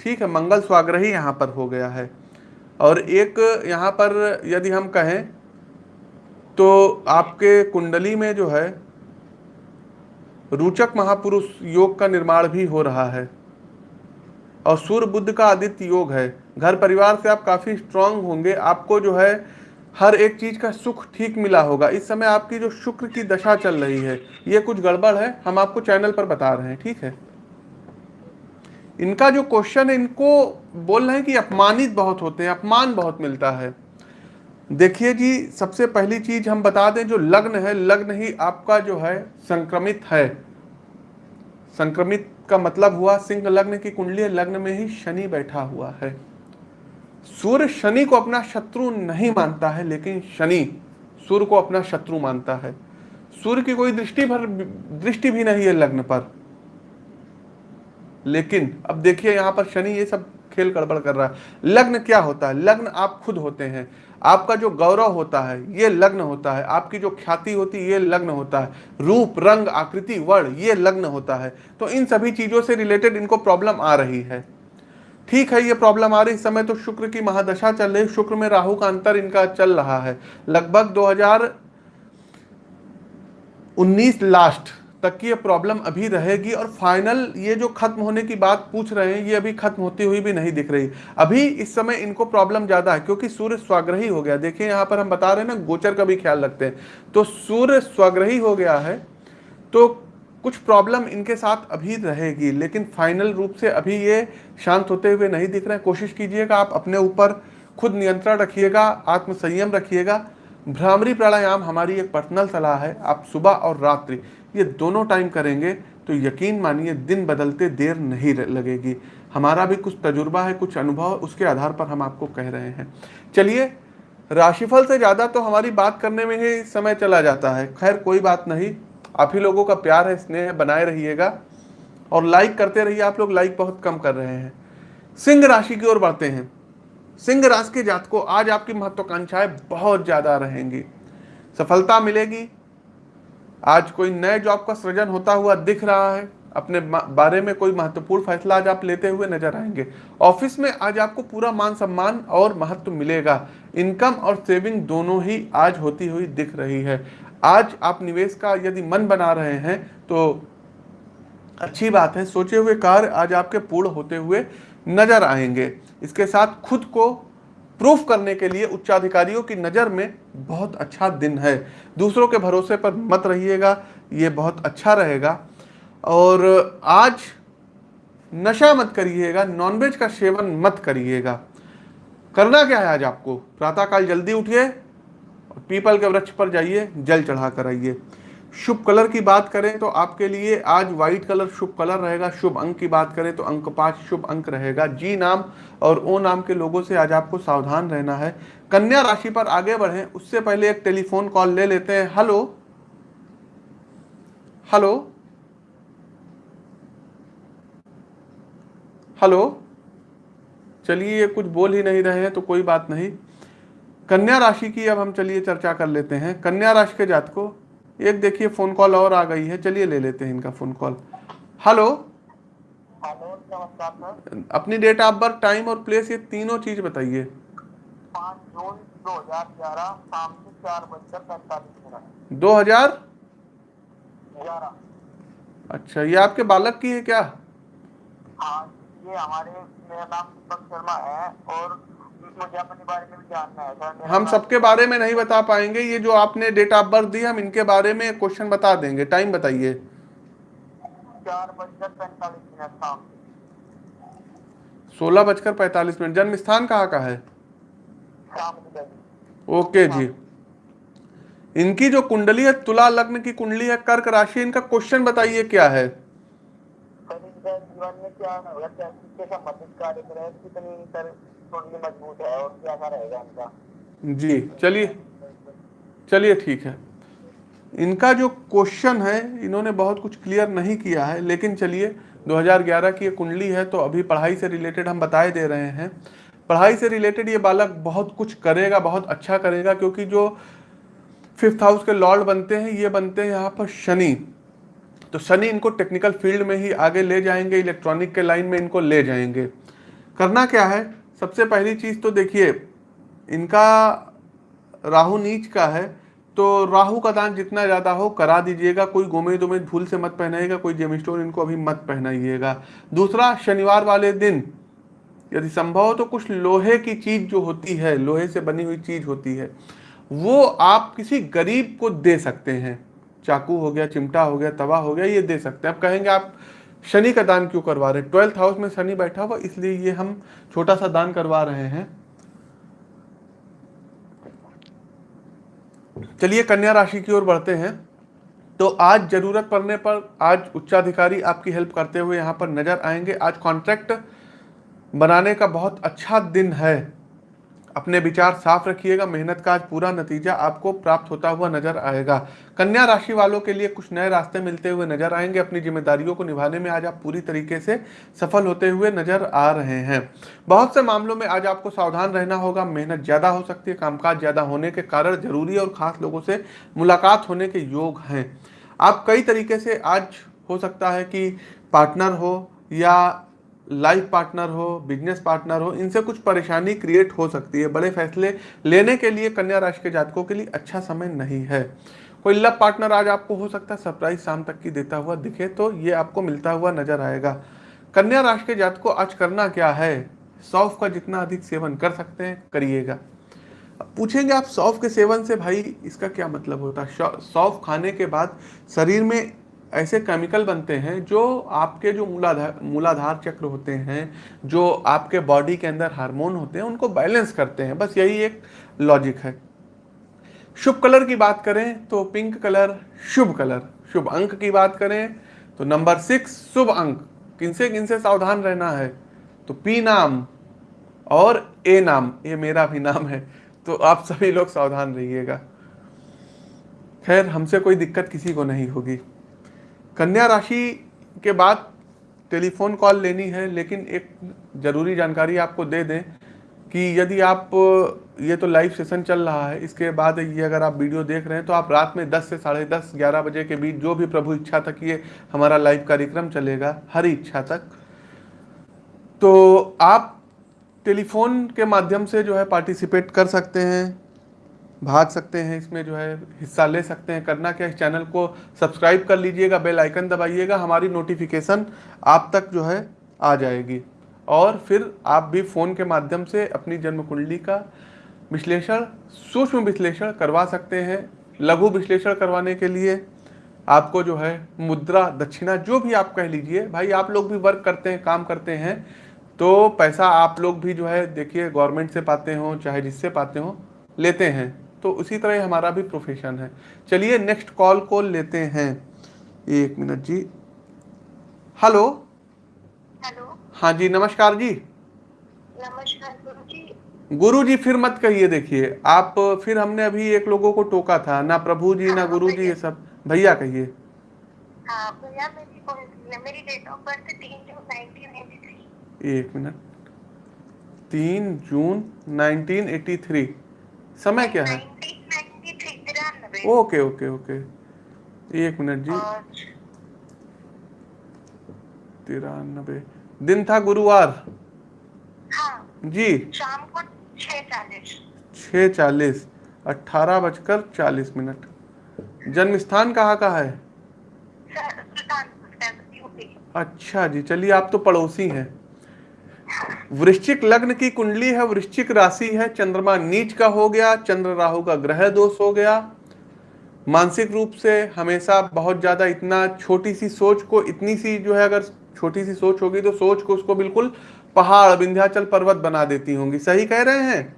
Speaker 1: ठीक है मंगल स्वाग्रही यहाँ पर हो गया है। और एक यहाँ पर यदि हम कहें तो आपके कुंडली में जो है रुचक महापुरुष योग का निर्माण भी हो रहा है। और सूर्य बुद्ध का आदित्य योग है। घर परिवार से आप काफ़ी स्ट्रांग होंगे। आपको जो है, हर एक चीज़ का सुख ठीक मिला होगा। इस समय आपकी जो शुक्र की दशा चल रही है, ये कुछ गड़बड़ है। हम आपको चैनल पर बता रहे हैं, ठीक है? इनका जो क्वेश्चन है, इनको बोल रहे हैं कि अपमानित बहुत होते हैं, अपमान बहुत मिलता है। देखिए जी, सबसे पहली चीज़ हम बता दें, जो लग्न है, लग्न ही आपका जो है संक्रमित है। संक्रमित का मतलब हुआ सिंह लग्न की कुंडली, लग्न में ही शनि बैठा हुआ है। सूर्य शनि को अपना शत्रु नहीं मानता है, लेकिन शनि सूर्य को अपना शत्रु मानता है। सूर्य की कोई दृष्टि भर, दृष्टि भी नहीं है लग्न पर। लेकिन अब देखिए, यहाँ पर शनि ये सब खेल गड़बड़ कर रहा है। लग्न क्या होता है? लग्न आप खुद होते हैं। आपका जो गौरव होता है, ये लग्न होता है। आपकी जो ख्याति होती है, ये लग्न होता है। रूप, रंग, आकृति, वर्ण, ये लग्न होता है। तो इन सभी चीज़ों से रिलेटेड इनको प्रॉब्लम आ रही है। ठीक है, ये प्रॉब्लम आ रही इस समय तो शुक्र की महादशा चल रही शुक्र में राहु का अंतर इनका चल रहा है। लगभग 2019 लास्ट तक की ये प्रॉब्लम अभी रहेगी और फाइनल ये जो खत्म होने की बात पूछ रहे हैं, ये अभी खत्म होती हुई भी नहीं दिख रही। अभी इस समय इनको प्रॉब्लम ज़्यादा है, क्योंकि सूर्य स्वाग्रही हो गया। देखिए, यहाँ पर हम बता रहे हैं ना, गोचर का भी ख्याल रखते हैं। तो सूर्य स्वाग्रही हो गया है तो कुछ प्रॉब्लम इनके साथ अभी रहेगी, लेकिन फाइनल रूप से अभी ये शांत होते हुए नहीं दिख रहे हैं। कोशिश कीजिएगा आप अपने ऊपर खुद नियंत्रण रखिएगा, आत्मसंयम रखिएगा। भ्रामरी प्राणायाम हमारी एक पर्सनल सलाह है, आप सुबह और रात्रि ये दोनों टाइम करेंगे तो यकीन मानिए, दिन बदलते देर नहीं लगेगी। हमारा भी कुछ तजुर्बा है, कुछ अनुभव, उसके आधार पर हम आपको कह रहे हैं। चलिए, राशिफल से ज़्यादा तो हमारी बात करने में ही समय चला जाता है। खैर, कोई बात नहीं। आप ही लोगों का प्यार है, स्नेह बनाए रहिएगा। और लाइक करते रहिए, आप लोग लाइक बहुत कम कर रहे हैं। सिंह राशि की ओर बढ़ते हैं। सिंह राशि के जात को आज आपकी महत्वाकांक्षाएँ बहुत ज़्यादा रहेंगी। सफलता मिलेगी आज कोई नए जॉब का सृजन होता हुआ दिख रहा है, अपने बारे में कोई महत्वपूर्ण फैसला आज आप लेते हुए नज़र आएँगे। ऑफ़िस में आज आपको पूरा मान सम्मान और महत्व मिलेगा। इनकम और सेविंग दोनों ही आज होती हुई दिख रही है। आज आप निवेश का यदि मन बना रहे हैं तो अच्छी बात है। सोचे हुए कार्य आज आपके पूर्ण होते हुए नज़र आएँगे। इसके साथ खुद को प्रूफ करने के लिए उच्चाधिकारियों की नज़र में बहुत अच्छा दिन है। दूसरों के भरोसे पर मत रहिएगा, ये बहुत अच्छा रहेगा। और आज नशा मत करिएगा नॉनवेज का सेवन मत करिएगा। करना क्या है आज आपको? प्रातःकाल जल्दी उठिए पीपल के वृक्ष पर जाइए, जल चढ़ा कर आइए। शुभ कलर की बात करें तो आपके लिए आज व्हाइट कलर शुभ कलर रहेगा, शुभ अंक की बात करें तो अंक पाँच शुभ अंक रहेगा। जी नाम और ओ नाम के लोगों से आज आपको सावधान रहना है। कन्या राशि पर आगे बढ़ें, उससे पहले एक टेलीफोन कॉल ले लेते हैं। हेलो। हेलो। हेलो। चलिए, ये कुछ बोल ही नहीं रहे हैं तो कोई बात नहीं। कन्या राशि की अब हम चलिए चर्चा कर लेते हैं। कन्या राशि के जात को एक देखिए फ़ोन कॉल और आ गई है। चलिए ले लेते हैं इनका फ़ोन कॉल हेलो
Speaker 3: हेलो नमस्कार
Speaker 1: अपनी डेट ऑफ़ बर्थ टाइम और प्लेस ये तीनों चीज़ बताइए।
Speaker 3: जून दो हज़ार ग्यारह शाम के चार बजकर पैंतालीस मिनट।
Speaker 1: 2000
Speaker 3: ग्यारह।
Speaker 1: अच्छा ये आपके बालक की है क्या?
Speaker 3: हाँ ये हमारे मेरा नाम दीपक शर्मा है और है
Speaker 1: हम सबके बारे में नहीं बता पाएँगे ये जो आपने डेट ऑफ़ बर्थ दी हम इनके बारे में क्वेश्चन बता देंगे। टाइम बताइए।
Speaker 3: शाम
Speaker 1: सोलह बजकर पैंतालीस मिनट। जन्म स्थान कहाँ का है? ओके जी। इनकी जो कुंडली है तुला लग्न की कुंडली है कर्क राशि इनका क्वेश्चन बताइए क्या है?
Speaker 3: जीवन में क्या
Speaker 1: जी, चलिए। चलिए, ठीक है। इनका जो क्वेश्चन है, इन्होंने बहुत कुछ क्लियर नहीं किया है, लेकिन चलिए 2011 की ये कुंडली है तो अभी पढ़ाई से रिलेटेड हम बताए दे रहे हैं। पढ़ाई से रिलेटेड ये बालक बहुत कुछ करेगा, बहुत अच्छा करेगा, क्योंकि जो फिफ्थ हाउस के लॉर्ड बनते हैं, ये बनते हैं यहाँ पर शनि। तो शनि इनको टेक्निकल फ़ील्ड में ही आगे ले जाएँगे, इलेक्ट्रॉनिक के लाइन में इनको ले जाएँगे। करना क्या है? सबसे पहली चीज़ तो देखिए, इनका राहु नीच का है तो राहु का दान जितना ज़्यादा हो, करा दीजिएगा, कोई गोमे उमेद भूल से मत पहनाइएगा, कोई जेमिस्टोन इनको अभी मत पहनाइएगा। दूसरा, शनिवार वाले दिन, यदि संभव हो तो कुछ लोहे की चीज़ जो होती है, लोहे से बनी हुई चीज़ होती है, वो आप किसी गरीब को दे सकते हैं। चाकू हो गया, चिमटा हो गया, तवा हो गया, ये दे सकते हैं। अब कहेंगे आप शनि का दान क्यों करवा रहे? हैं ट्वेल्थ हाउस में शनि बैठा हुआ, इसलिए ये हम छोटा सा दान करवा रहे हैं। चलिए कन्या राशि की ओर बढ़ते हैं। तो आज ज़रूरत पड़ने पर आज उच्चाधिकारी आपकी हेल्प करते हुए यहाँ पर नज़र आएँगे। आज कॉन्ट्रैक्ट बनाने का बहुत अच्छा दिन है। अपने विचार साफ़ रखिएगा, मेहनत का आज पूरा नतीजा आपको प्राप्त होता हुआ नज़र आएगा। कन्या राशि वालों के लिए कुछ नए रास्ते मिलते हुए नज़र आएँगे। अपनी जिम्मेदारियों को निभाने में आज आप पूरी तरीके से सफल होते हुए नज़र आ रहे हैं। बहुत से मामलों में आज आपको सावधान रहना होगा। मेहनत ज़्यादा हो सकती है, कामकाज ज़्यादा होने के कारण ज़रूरी और खास लोगों से मुलाकात होने के योग हैं। आप कई तरीके से आज हो सकता है कि पार्टनर हो या लाइफ पार्टनर हो, बिज़नेस पार्टनर हो, इनसे कुछ परेशानी क्रिएट हो सकती है। बड़े फैसले लेने के लिए कन्या राशि के जातकों के लिए अच्छा समय नहीं है। कोई लव पार्टनर आज आपको हो सकता है सरप्राइज़ शाम तक की देता हुआ दिखे तो ये आपको मिलता हुआ नज़र आएगा। कन्या राशि के जातकों, आज करना क्या है? सौफ का जितना अधिक सेवन कर सकते हैं, करिएगा। पूछेंगे आप सौफ के सेवन से, भाई, इसका क्या मतलब होता? है सौफ खाने के बाद शरीर में ऐसे केमिकल बनते हैं जो आपके जो मूलाधार मूलाधार चक्र होते हैं, जो आपके बॉडी के अंदर हार्मोन होते हैं, उनको बैलेंस करते हैं। बस यही एक लॉजिक है। शुभ कलर की बात करें तो पिंक कलर शुभ कलर। शुभ अंक की बात करें तो नंबर सिक्स शुभ अंक। किनसे किनसे सावधान रहना है? तो पी नाम और ए नाम। ये मेरा भी नाम है तो आप सभी लोग सावधान रहिएगा। खैर, हमसे कोई दिक्कत किसी को नहीं होगी। कन्या राशि के बाद टेलीफोन कॉल लेनी है, लेकिन एक ज़रूरी जानकारी आपको दे दें कि यदि आप, ये तो लाइव सेशन चल रहा है, इसके बाद ये अगर आप वीडियो देख रहे हैं तो आप रात में 10 से साढ़े दस, ग्यारह बजे के बीच जो भी प्रभु इच्छा तक ये हमारा लाइव कार्यक्रम चलेगा, हर इच्छा तक। तो आप टेलीफोन के माध्यम से जो है पार्टिसिपेट कर सकते हैं। भाग सकते हैं, इसमें जो है हिस्सा ले सकते हैं। करना क्या इस चैनल को सब्सक्राइब कर लीजिएगा, बेल आइकन दबाइएगा, हमारी नोटिफिकेशन आप तक जो है आ जाएगी। और फिर आप भी फ़ोन के माध्यम से अपनी जन्म कुंडली का विश्लेषण, सूक्ष्म विश्लेषण करवा सकते हैं, लघु विश्लेषण करवाने के लिए। आपको जो है मुद्रा, दक्षिणा, जो भी आप कह लीजिए, भाई आप लोग भी वर्क करते हैं, काम करते हैं तो पैसा आप लोग भी जो है, देखिए गवर्नमेंट से पाते हो, चाहे जिससे पाते हो, लेते हैं। तो उसी तरह हमारा भी प्रोफेशन है। चलिए नेक्स्ट कॉल को लेते हैं। एक मिनट जी। हेलो
Speaker 2: हेलो
Speaker 1: हाँ जी नमस्कार जी।
Speaker 2: नमस्कार गुरु जी।
Speaker 1: गुरु जी फिर मत कहिए देखिए आप फिर हमने अभी एक लोगों को टोका था ना प्रभु जी ना गुरु जी ये सब। भैया कहिए।
Speaker 2: हाँ भैया मेरी डेट ऑफ़ बर्थ तीन जून नाइनटीन एटी थ्री
Speaker 1: एक मिनट। तीन जून 1983 समय क्या है? ओके ओके ओके एक मिनट जी। तिरानबे। दिन था गुरुवार।
Speaker 2: हाँ
Speaker 1: जी।
Speaker 2: शाम को
Speaker 1: छः चालीस। अट्ठारह बजकर चालीस मिनट। जन्म स्थान कहाँ का है? अच्छा जी चलिए आप तो पड़ोसी हैं। वृश्चिक लग्न की कुंडली है वृश्चिक राशि है चंद्रमा नीच का हो गया चंद्र राहु का ग्रह दोष हो गया। मानसिक रूप से हमेशा बहुत ज़्यादा इतना छोटी सी सोच को इतनी सी जो है अगर छोटी सी सोच होगी तो सोच को उसको बिल्कुल पहाड़ विंध्याचल पर्वत बना देती होंगी। सही कह रहे हैं?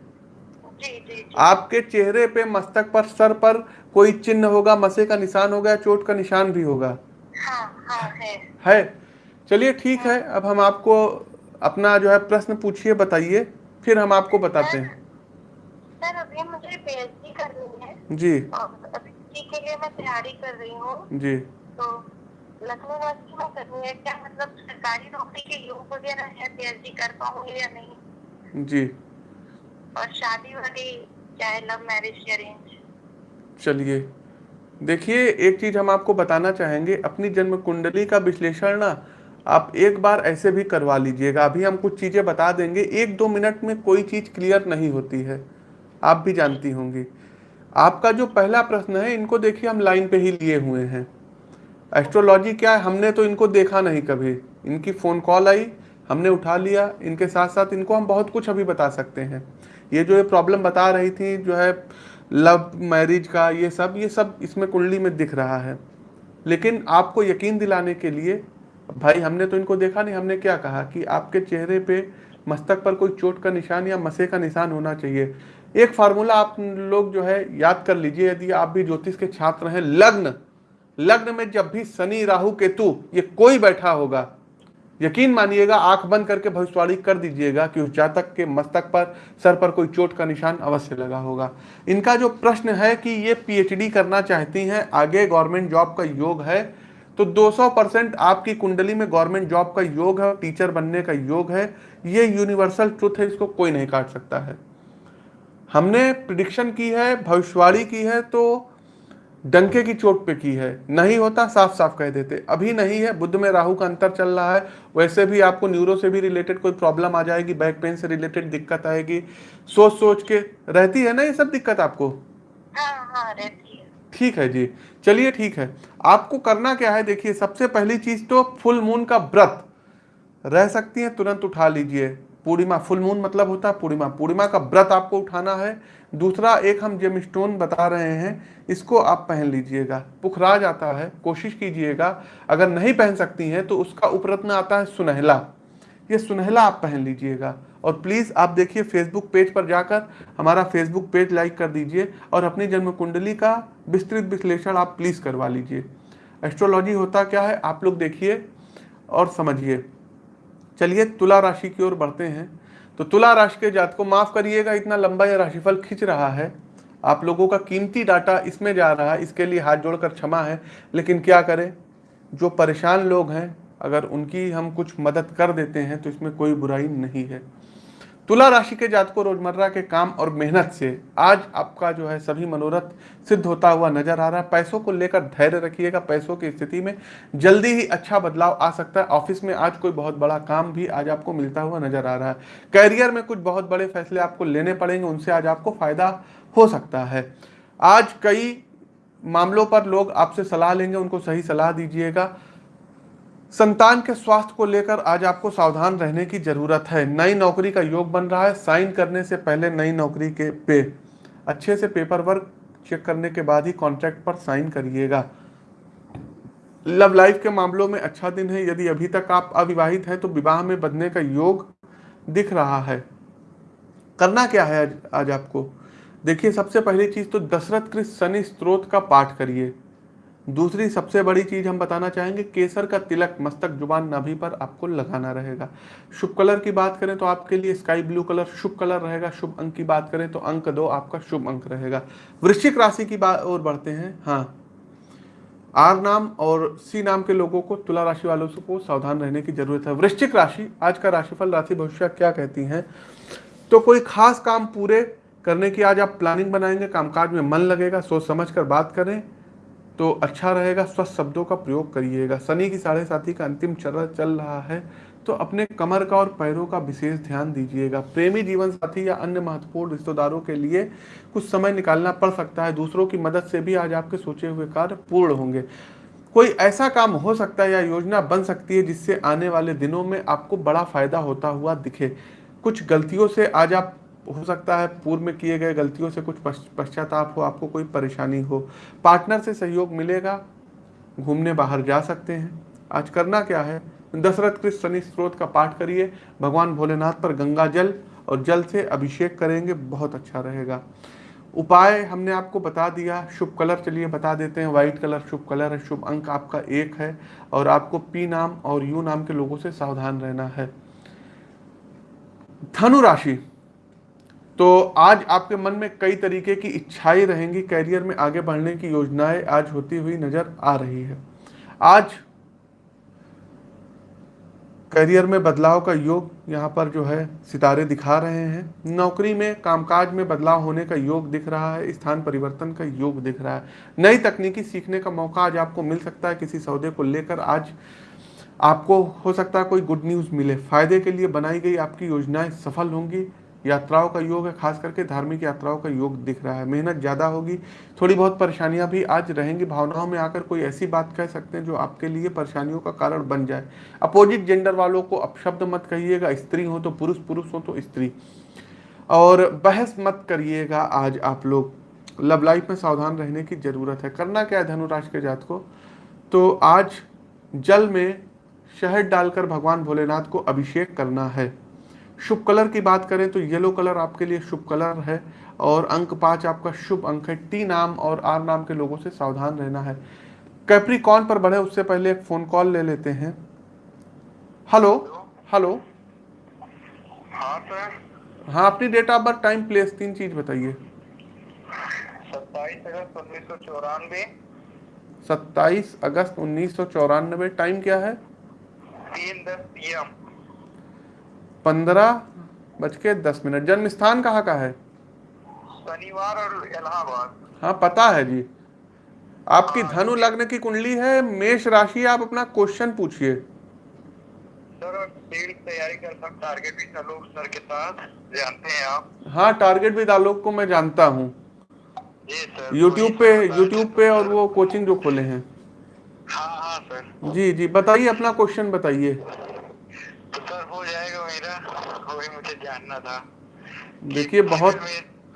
Speaker 2: जी जी जी।
Speaker 1: आपके चेहरे पे मस्तक पर सर पर कोई चिन्ह होगा मसे का निशान होगा चोट का निशान भी होगा।
Speaker 2: हाँ हाँ है।
Speaker 1: है? चलिए ठीक है अब हम आपको अपना जो है प्रश्न पूछिए बताइए फिर हम आपको बताते हैं।
Speaker 2: सर अभी मुझे पीएचडी करनी है।
Speaker 1: जी।
Speaker 2: के लिए मैं तैयारी कर रही हूँ।
Speaker 1: जी।
Speaker 2: तो लखनऊ यूनिवर्सिटी में करनी है। क्या मतलब सरकारी नौकरी के योग वगैरह है पीएचडी कर पाऊँगी या नहीं?
Speaker 1: जी।
Speaker 2: और शादी वादी चाहे लव मैरिज अरेंज
Speaker 1: चलिए। देखिए एक चीज़ हम आपको बताना चाहेंगे अपनी जन्म कुंडली का विश्लेषण ना आप एक बार ऐसे भी करवा लीजिएगा। अभी हम कुछ चीज़ें बता देंगे। एक दो मिनट में कोई चीज़ क्लियर नहीं होती है। आप भी जानती होंगी। आपका जो पहला प्रश्न है, इनको देखिए हम लाइन पे ही लिए हुए हैं। एस्ट्रोलॉजी क्या है? हमने तो इनको देखा नहीं कभी। इनकी फ़ोन कॉल आई, हमने उठा लिया। इनके साथ साथ इनको हम बहुत कुछ अभी बता सकते हैं। ये जो ये प्रॉब्लम बता रही थी, जो है, लव, मैरिज का, ये सब ये सब इसमें कुंडली में दिख रहा है। लेकिन आपको यकीन दिलाने के लिए भाई, हमने तो इनको देखा नहीं, हमने क्या कहा कि आपके चेहरे पे मस्तक पर कोई चोट का निशान या मसे का निशान होना चाहिए। एक फार्मूला आप लोग जो है याद कर लीजिए, यदि आप भी ज्योतिष के छात्र हैं, लग्न। लग्न में जब भी शनि, राहु, केतु, ये कोई बैठा होगा, यकीन मानिएगा, आँख बंद करके भविष्यवाणी कर दीजिएगा कि उस जातक के मस्तक पर, सर पर कोई चोट का निशान अवश्य लगा होगा। इनका जो प्रश्न है कि ये पीएचडी करना चाहती हैं, आगे गवर्नमेंट जॉब का योग है तो 200 परसेंट आपकी कुंडली में गवर्नमेंट जॉब का योग है टीचर बनने का योग है ये यूनिवर्सल ट्रुथ है इसको कोई नहीं काट सकता है। हमने प्रिडिक्शन की है भविष्यवाणी की है तो डंके की चोट पे की है। नहीं होता साफ़ साफ़ कह देते। अभी नहीं है बुद्ध में राहु का अंतर चल रहा है वैसे भी आपको न्यूरो से भी रिलेटेड कोई प्रॉब्लम आ जाएगी बैक पेन से रिलेटेड दिक्कत आएगी। सोच सोच के रहती है ना ये सब दिक्कत आपको?
Speaker 2: हाँ हाँ।
Speaker 1: ठीक है जी। चलिए ठीक है। आपको करना क्या है, देखिए, सबसे पहली चीज़ तो फुल मून का व्रत। रह सकती है, तुरंत उठा लीजिए। पूर्णिमा फुल मून मतलब होता है पूर्णिमा। पूर्णिमा का व्रत आपको उठाना है। दूसरा, एक हम जेम स्टोन बता रहे हैं, इसको आप पहन लीजिएगा। पुखरा जाता है, कोशिश कीजिएगा। अगर नहीं पहन सकती हैं तो उसका उपरत्न आता है सुनहला। ये सुनहला आप पहन लीजिएगा। और प्लीज़ आप देखिए फेसबुक पेज पर जाकर हमारा फेसबुक पेज लाइक कर दीजिए और अपनी जन्म कुंडली का विस्तृत विश्लेषण आप प्लीज़ करवा लीजिए। एस्ट्रोलॉजी होता क्या है? आप लोग देखिए और समझिए। चलिए तुला राशि की ओर बढ़ते हैं। तो तुला राशि के जात को माफ़ करिएगा, इतना लंबा यह राशिफल खींच रहा है। आप लोगों का कीमती डाटा इसमें जा रहा है, इसके लिए हाथ जोड़कर क्षमा है। लेकिन क्या करें? जो परेशान लोग हैं, अगर उनकी हम कुछ मदद कर देते हैं तो इसमें कोई बुराई नहीं है। तुला राशि के जात को रोज़मर्रा के काम और मेहनत से आज आपका जो है सभी मनोरथ सिद्ध होता हुआ नज़र आ रहा है। पैसों को लेकर धैर्य रखिएगा। पैसों की स्थिति में जल्दी ही अच्छा बदलाव आ सकता है। ऑफ़िस में आज कोई बहुत बड़ा काम भी आज आपको मिलता हुआ नज़र आ रहा है। कैरियर में कुछ बहुत बड़े फैसले आपको लेने पड़ेंगे। उनसे आज आपको फ़ायदा हो सकता है। आज कई मामलों पर लोग आपसे सलाह लेंगे। उनको सही सलाह दीजिएगा। संतान के स्वास्थ्य को लेकर आज आपको सावधान रहने की ज़रूरत है। नई नौकरी का योग बन रहा है। साइन करने से पहले नई नौकरी के पे अच्छे से पेपर वर्क चेक करने के बाद ही कॉन्ट्रैक्ट पर साइन करिएगा। लव लाइफ के मामलों में अच्छा दिन है। यदि अभी तक आप अविवाहित हैं तो विवाह में बदने का योग दिख रहा है। करना क्या है आज, आज आपको? देखिए सबसे पहली चीज़ तो दशरथ कृष्ण शनि स्त्रोत का पाठ करिए। दूसरी सबसे बड़ी चीज़ हम बताना चाहेंगे, केसर का तिलक मस्तक ज़ुबान नाभि पर आपको लगाना रहेगा। शुभ कलर की बात करें तो आपके लिए स्काई ब्लू कलर शुभ कलर रहेगा। शुभ अंक की बात करें तो अंक दो, आपका शुभ अंक रहेगा। वृश्चिक राशि की बात, और बढ़ते हैं। हाँ। आर नाम और सी नाम के लोगों को, तुला राशि वालों को सावधान रहने की ज़रूरत है। वृश्चिक राशि, आज का राशिफल, राशि भविष्य क्या कहती हैं? तो कोई खास काम पूरे करने की आज आप प्लानिंग बनाएँगे, कामकाज में मन लगेगा, सोच समझ कर बात करें। तो अच्छा रहेगा, स्वस्थ शब्दों का प्रयोग करिएगा। शनि की साढ़े साथी का अंतिम चरण चल रहा है तो अपने कमर का और पैरों का विशेष ध्यान दीजिएगा। प्रेमी जीवन साथी या अन्य महत्वपूर्ण रिश्तेदारों के लिए कुछ समय निकालना पड़ सकता है। दूसरों की मदद से भी आज आपके सोचे हुए कार्य पूर्ण होंगे। कोई ऐसा काम हो सकता है या योजना बन सकती है जिससे आने वाले दिनों में आपको बड़ा फ़ायदा होता हुआ दिखे। कुछ गलतियों से आज आप हो सकता है पूर्व में किए गए गलतियों से कुछ पश्चाताप हो, आपको कोई परेशानी हो। पार्टनर से सहयोग मिलेगा, घूमने बाहर जा सकते हैं। आज करना क्या है? दशरथ कृष्ण शनि स्त्रोत का पाठ करिए। भगवान भोलेनाथ पर गंगा जल और जल से अभिषेक करेंगे, बहुत अच्छा रहेगा। उपाय हमने आपको बता दिया, शुभ कलर चलिए बता देते हैं। व्हाइट कलर शुभ कलर है, शुभ अंक आपका एक है और आपको पी नाम और यू नाम के लोगों से सावधान रहना है। धनु राशि तो आज आपके मन में कई तरीके की इच्छाएँ रहेंगी, कैरियर में आगे बढ़ने की योजनाएँ आज होती हुई नज़र आ रही है। आज करियर में बदलाव का योग यहाँ पर जो है, सितारे दिखा रहे हैं। नौकरी में, कामकाज में बदलाव होने का योग दिख रहा है, स्थान परिवर्तन का योग दिख रहा है। नई तकनीकी सीखने का मौका आज आपको मिल सकता है किसी सौदे को लेकर। आज आपको, हो सकता है कोई गुड न्यूज़ मिले। फ़ायदे के लिए बनाई गई आपकी योजनाएँ सफल होंगी। यात्राओं का योग है, खास करके धार्मिक यात्राओं का योग दिख रहा है। मेहनत ज़्यादा होगी, थोड़ी बहुत परेशानियाँ भी आज रहेंगी। भावनाओं में आकर कोई ऐसी बात कह सकते हैं जो आपके लिए परेशानियों का कारण बन जाए। अपोजिट जेंडर वालों को अपशब्द मत कहिएगा, स्त्री हो तो पुरुष पुरुष हो तो स्त्री। और बहस मत करिएगा आज आप लोग। लव लाइफ में सावधान रहने की ज़रूरत है। करना क्या है धनुराश के जात को? तो आज जल में शहद डालकर भगवान भोलेनाथ को अभिषेक करना है। शुभ कलर की बात करें तो येलो कलर आपके लिए शुभ कलर है और अंक पाँच आपका शुभ अंक है। टी नाम और आर नाम के लोगों से सावधान रहना है। कैप्रिकॉन पर बढ़े उससे पहले एक फ़ोन कॉल ले लेते हैं। Hello hello.
Speaker 3: हाँ सर।
Speaker 1: हाँ अपनी date of birth time place तीन चीज़ बताइए।
Speaker 3: सत्ताईस अगस्त उन्नीस सौ चौरानवे।
Speaker 1: सत्ताईस अगस्त उन्नीस सौ चौरानवे टाइम क्या है?
Speaker 3: तीन दस
Speaker 1: पंद्रह बज के दस मिनट। जन्म स्थान कहाँ का है?
Speaker 3: शनिवार और इलाहाबाद।
Speaker 1: हाँ पता है जी। आपकी धनु लग्न की कुंडली है मेष राशि आप अपना क्वेश्चन पूछिए।
Speaker 3: सर तैयारी कर सकता टारगेट भी आलोक सर के साथ जानते हैं आप।
Speaker 1: हाँ टारगेट विद आलोक को मैं जानता हूँ। यूट्यूब पे यूट्यूब पे और वो कोचिंग जो खोले हैं।
Speaker 3: हाँ हाँ सर।
Speaker 1: जी जी बताइए अपना क्वेश्चन बताइए
Speaker 3: तो सर हो जाएगा मेरा वही मुझे जानना था।
Speaker 1: देखिए बहुत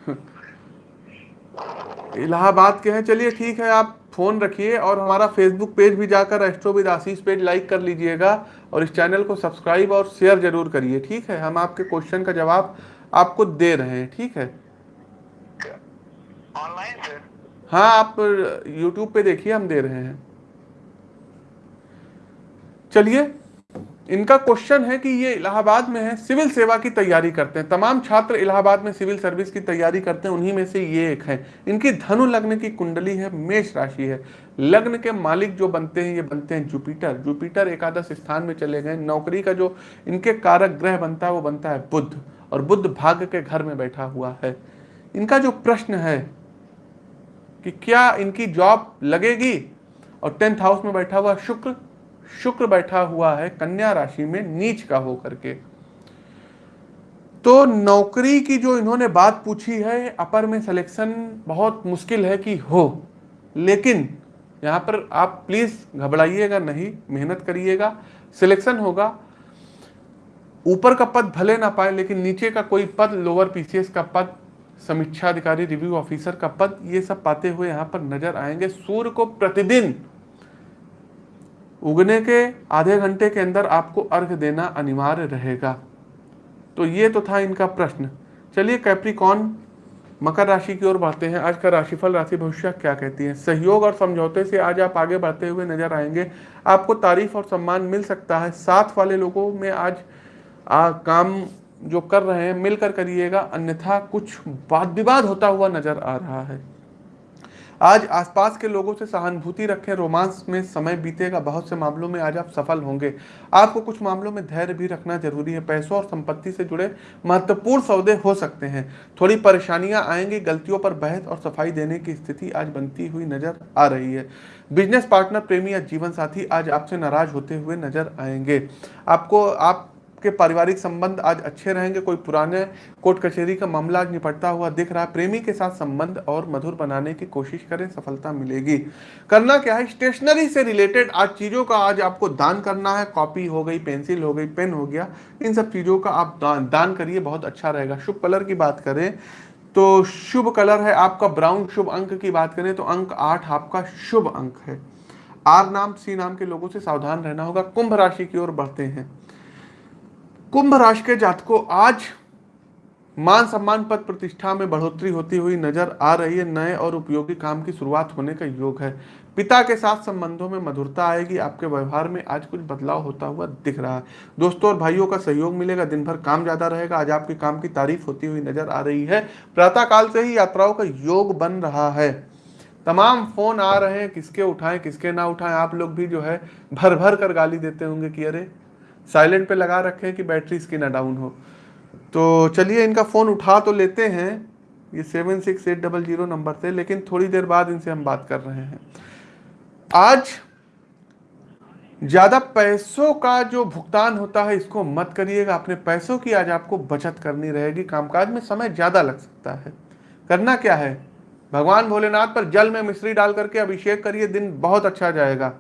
Speaker 1: इलाहाबाद के हैं। चलिए ठीक है आप फ़ोन रखिए और हमारा फेसबुक पेज भी जाकर एस्ट्रोविद आशीष पेज लाइक कर लीजिएगा और इस चैनल को सब्सक्राइब और शेयर ज़रूर करिए ठीक है? हम आपके क्वेश्चन का जवाब आपको दे रहे हैं ठीक है?
Speaker 3: ऑनलाइन सर
Speaker 1: हाँ आप यूट्यूब पे देखिए हम दे रहे हैं। चलिए इनका क्वेश्चन है कि ये इलाहाबाद में है, सिविल सेवा की तैयारी करते हैं। तमाम छात्र इलाहाबाद में सिविल सर्विस की तैयारी करते हैं, उन्हीं में से ये एक है। इनकी धनु लग्न की कुंडली है, मेष राशि है। लग्न के मालिक जो बनते हैं, ये बनते हैं जुपिटर। जुपिटर एकादश स्थान में चले गए। नौकरी का जो इनके कारक ग्रह बनता है, वो बनता है बुद्ध। और बुद्ध भाग्य के घर में बैठा हुआ है। इनका जो प्रश्न है कि क्या इनकी जॉब लगेगी? और टेंथ हाउस में बैठा हुआ शुक्र शुक्र बैठा हुआ है, कन्या राशि में नीच का हो करके तो नौकरी की जो इन्होंने बात पूछी है, अपर में सिलेक्शन बहुत मुश्किल है कि हो, लेकिन यहाँ पर आप प्लीज़ घबराइएगा नहीं, मेहनत करिएगा सिलेक्शन होगा। ऊपर का पद भले ना पाए, लेकिन नीचे का कोई पद लोअर पीसीएस का पद समीक्षा अधिकारी रिव्यू ऑफिसर का पद, ये सब पाते हुए यहाँ पर नज़र आएँगे। सूर्य को प्रतिदिन उगने के आधे घंटे के अंदर आपको अर्घ देना अनिवार्य रहेगा। तो ये तो था इनका प्रश्न। चलिए कैप्रिकॉन मकर राशि की ओर बढ़ते हैं। आज का राशिफल राशि भविष्य क्या कहती है? सहयोग और समझौते से आज आप आगे बढ़ते हुए नज़र आएँगे। आपको तारीफ़ और सम्मान मिल सकता है। साथ वाले लोगों में आज आ, काम जो कर रहे हैं मिलकर करिएगा। अन्यथा कुछ वाद विवाद होता हुआ नज़र आ रहा है। आज आसपास के लोगों से सहानुभूति रखें, रोमांस में समय बीतेगा, बहुत से मामलों में आज आप सफल होंगे। आपको कुछ मामलों में धैर्य भी रखना ज़रूरी है, पैसों और संपत्ति से जुड़े महत्वपूर्ण सौदे हो सकते हैं। थोड़ी परेशानियाँ आएँगी, गलतियों पर बहस और सफ़ाई देने की स्थिति आज बनती हुई नज़र आ रही है। बिज़नेस पार्टनर, प्रेमी या जीवन साथी आज आपसे नाराज़ होते हुए नज़र आएँगे। आपको, आप के पारिवारिक संबंध आज अच्छे रहेंगे, कोई पुराने कोर्ट कचहरी का मामला आज निपटता हुआ दिख रहा है। प्रेमी के साथ संबंध और मधुर बनाने की कोशिश करें, सफलता मिलेगी। करना क्या है? स्टेशनरी से रिलेटेड आज चीज़ों का आज आपको दान करना है। कॉपी हो गई, पेंसिल हो गई, पेन हो गया, इन सब चीज़ों का आप दान दान करिए, बहुत अच्छा रहेगा। शुभ कलर की बात करें तो शुभ कलर है आपका ब्राउन, शुभ अंक की बात करें तो अंक आठ आपका शुभ अंक है। आर नाम, सी नाम के लोगों से सावधान रहना होगा। कुंभ राशि की ओर बढ़ते हैं। कुंभ राशि के जातकों, आज मान सम्मान पद प्रतिष्ठा में बढ़ोतरी होती हुई नज़र आ रही है। नए और उपयोगी काम की शुरुआत होने का योग है। पिता के साथ संबंधों में मधुरता आएगी। आपके व्यवहार में आज कुछ बदलाव होता हुआ दिख रहा है। दोस्तों और भाइयों का सहयोग मिलेगा। दिन भर काम ज़्यादा रहेगा। आज आपके काम की तारीफ़ होती हुई नज़र आ रही है। प्रातः काल से ही यात्राओं का योग बन रहा है। तमाम फ़ोन आ रहे हैं। किसके उठाएँ, किसके ना उठाएँ। आप लोग भी जो है भर भर कर गाली देते होंगे कि अरे साइलेंट पे लगा रखे हैं कि बैटरी इसकी ना डाउन हो। तो चलिए इनका फ़ोन उठा तो लेते हैं। ये seven six eight double zero number से लेकिन थोड़ी देर बाद इनसे हम बात कर रहे हैं। आज ज़्यादा पैसों का जो भुगतान होता है, इसको मत करिएगा। अपने पैसों की आज आपको बचत करनी रहेगी। कामकाज में समय ज़्यादा लग सकता है। करना क्या है? भगवान भोलेनाथ पर जल में मिश्री डाल करके अभिषेक करिए, दिन बहुत अच्छा जाएगा।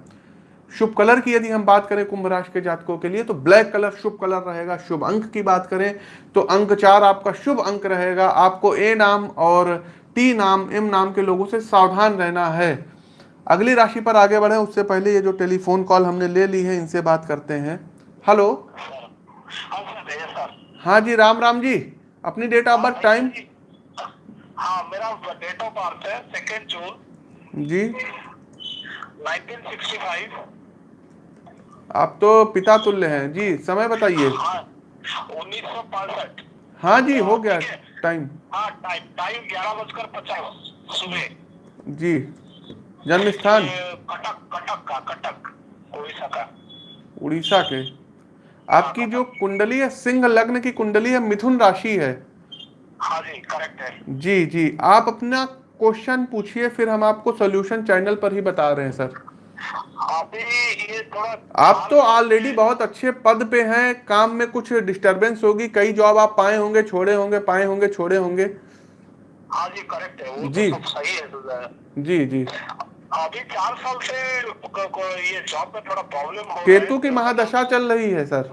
Speaker 1: शुभ कलर की यदि हम बात करें कुंभ राशि के जातकों के लिए तो ब्लैक कलर शुभ कलर रहेगा। शुभ अंक की बात करें तो अंक चार आपका शुभ अंक रहेगा। आपको ए नाम और टी नाम एम नाम के लोगों से सावधान रहना है। अगली राशि पर आगे बढ़े। उससे पहले ये जो टेलीफोन कॉल हमने ले ली है इनसे बात करते हैं। हेलो। हाँ जी राम राम जी। अपनी डेट ऑफ़ बर्थ टाइम
Speaker 3: हाँ मेरा डेट ऑफ़ बर्थ है सेकेंड जून
Speaker 1: जी।
Speaker 3: 1965
Speaker 1: आप तो पिता तुल्य हैं। जी समय बताइए।
Speaker 3: हाँ उन्नीस सौ पैंसठ।
Speaker 1: हाँ जी हो गया टाइम।
Speaker 3: हाँ टाइम टाइम ग्यारह बजकर पचास सुबह।
Speaker 1: जी जन्म स्थान
Speaker 3: कटक कटक का कटक उड़ीसा का।
Speaker 1: उड़ीसा के। आपकी जो कुंडली है सिंह लग्न की कुंडली है मिथुन राशि है।
Speaker 3: हाँ जी करेक्ट है।
Speaker 1: जी जी। आप अपना क्वेश्चन पूछिए फिर हम आपको सोल्यूशन चैनल पर ही बता रहे हैं सर। आप तो ऑलरेडी बहुत अच्छे पद पे हैं काम में कुछ डिस्टरबेंस होगी कई जॉब आप पाए होंगे छोड़े होंगे पाए होंगे छोड़े होंगे।
Speaker 3: हाँ जी करेक्ट है वो
Speaker 1: जी।
Speaker 3: तो सही है तो,
Speaker 1: जी जी।
Speaker 3: अभी चार साल से ये जॉब में थोड़ा प्रॉब्लम हो
Speaker 1: केतु की महादशा चल रही है सर।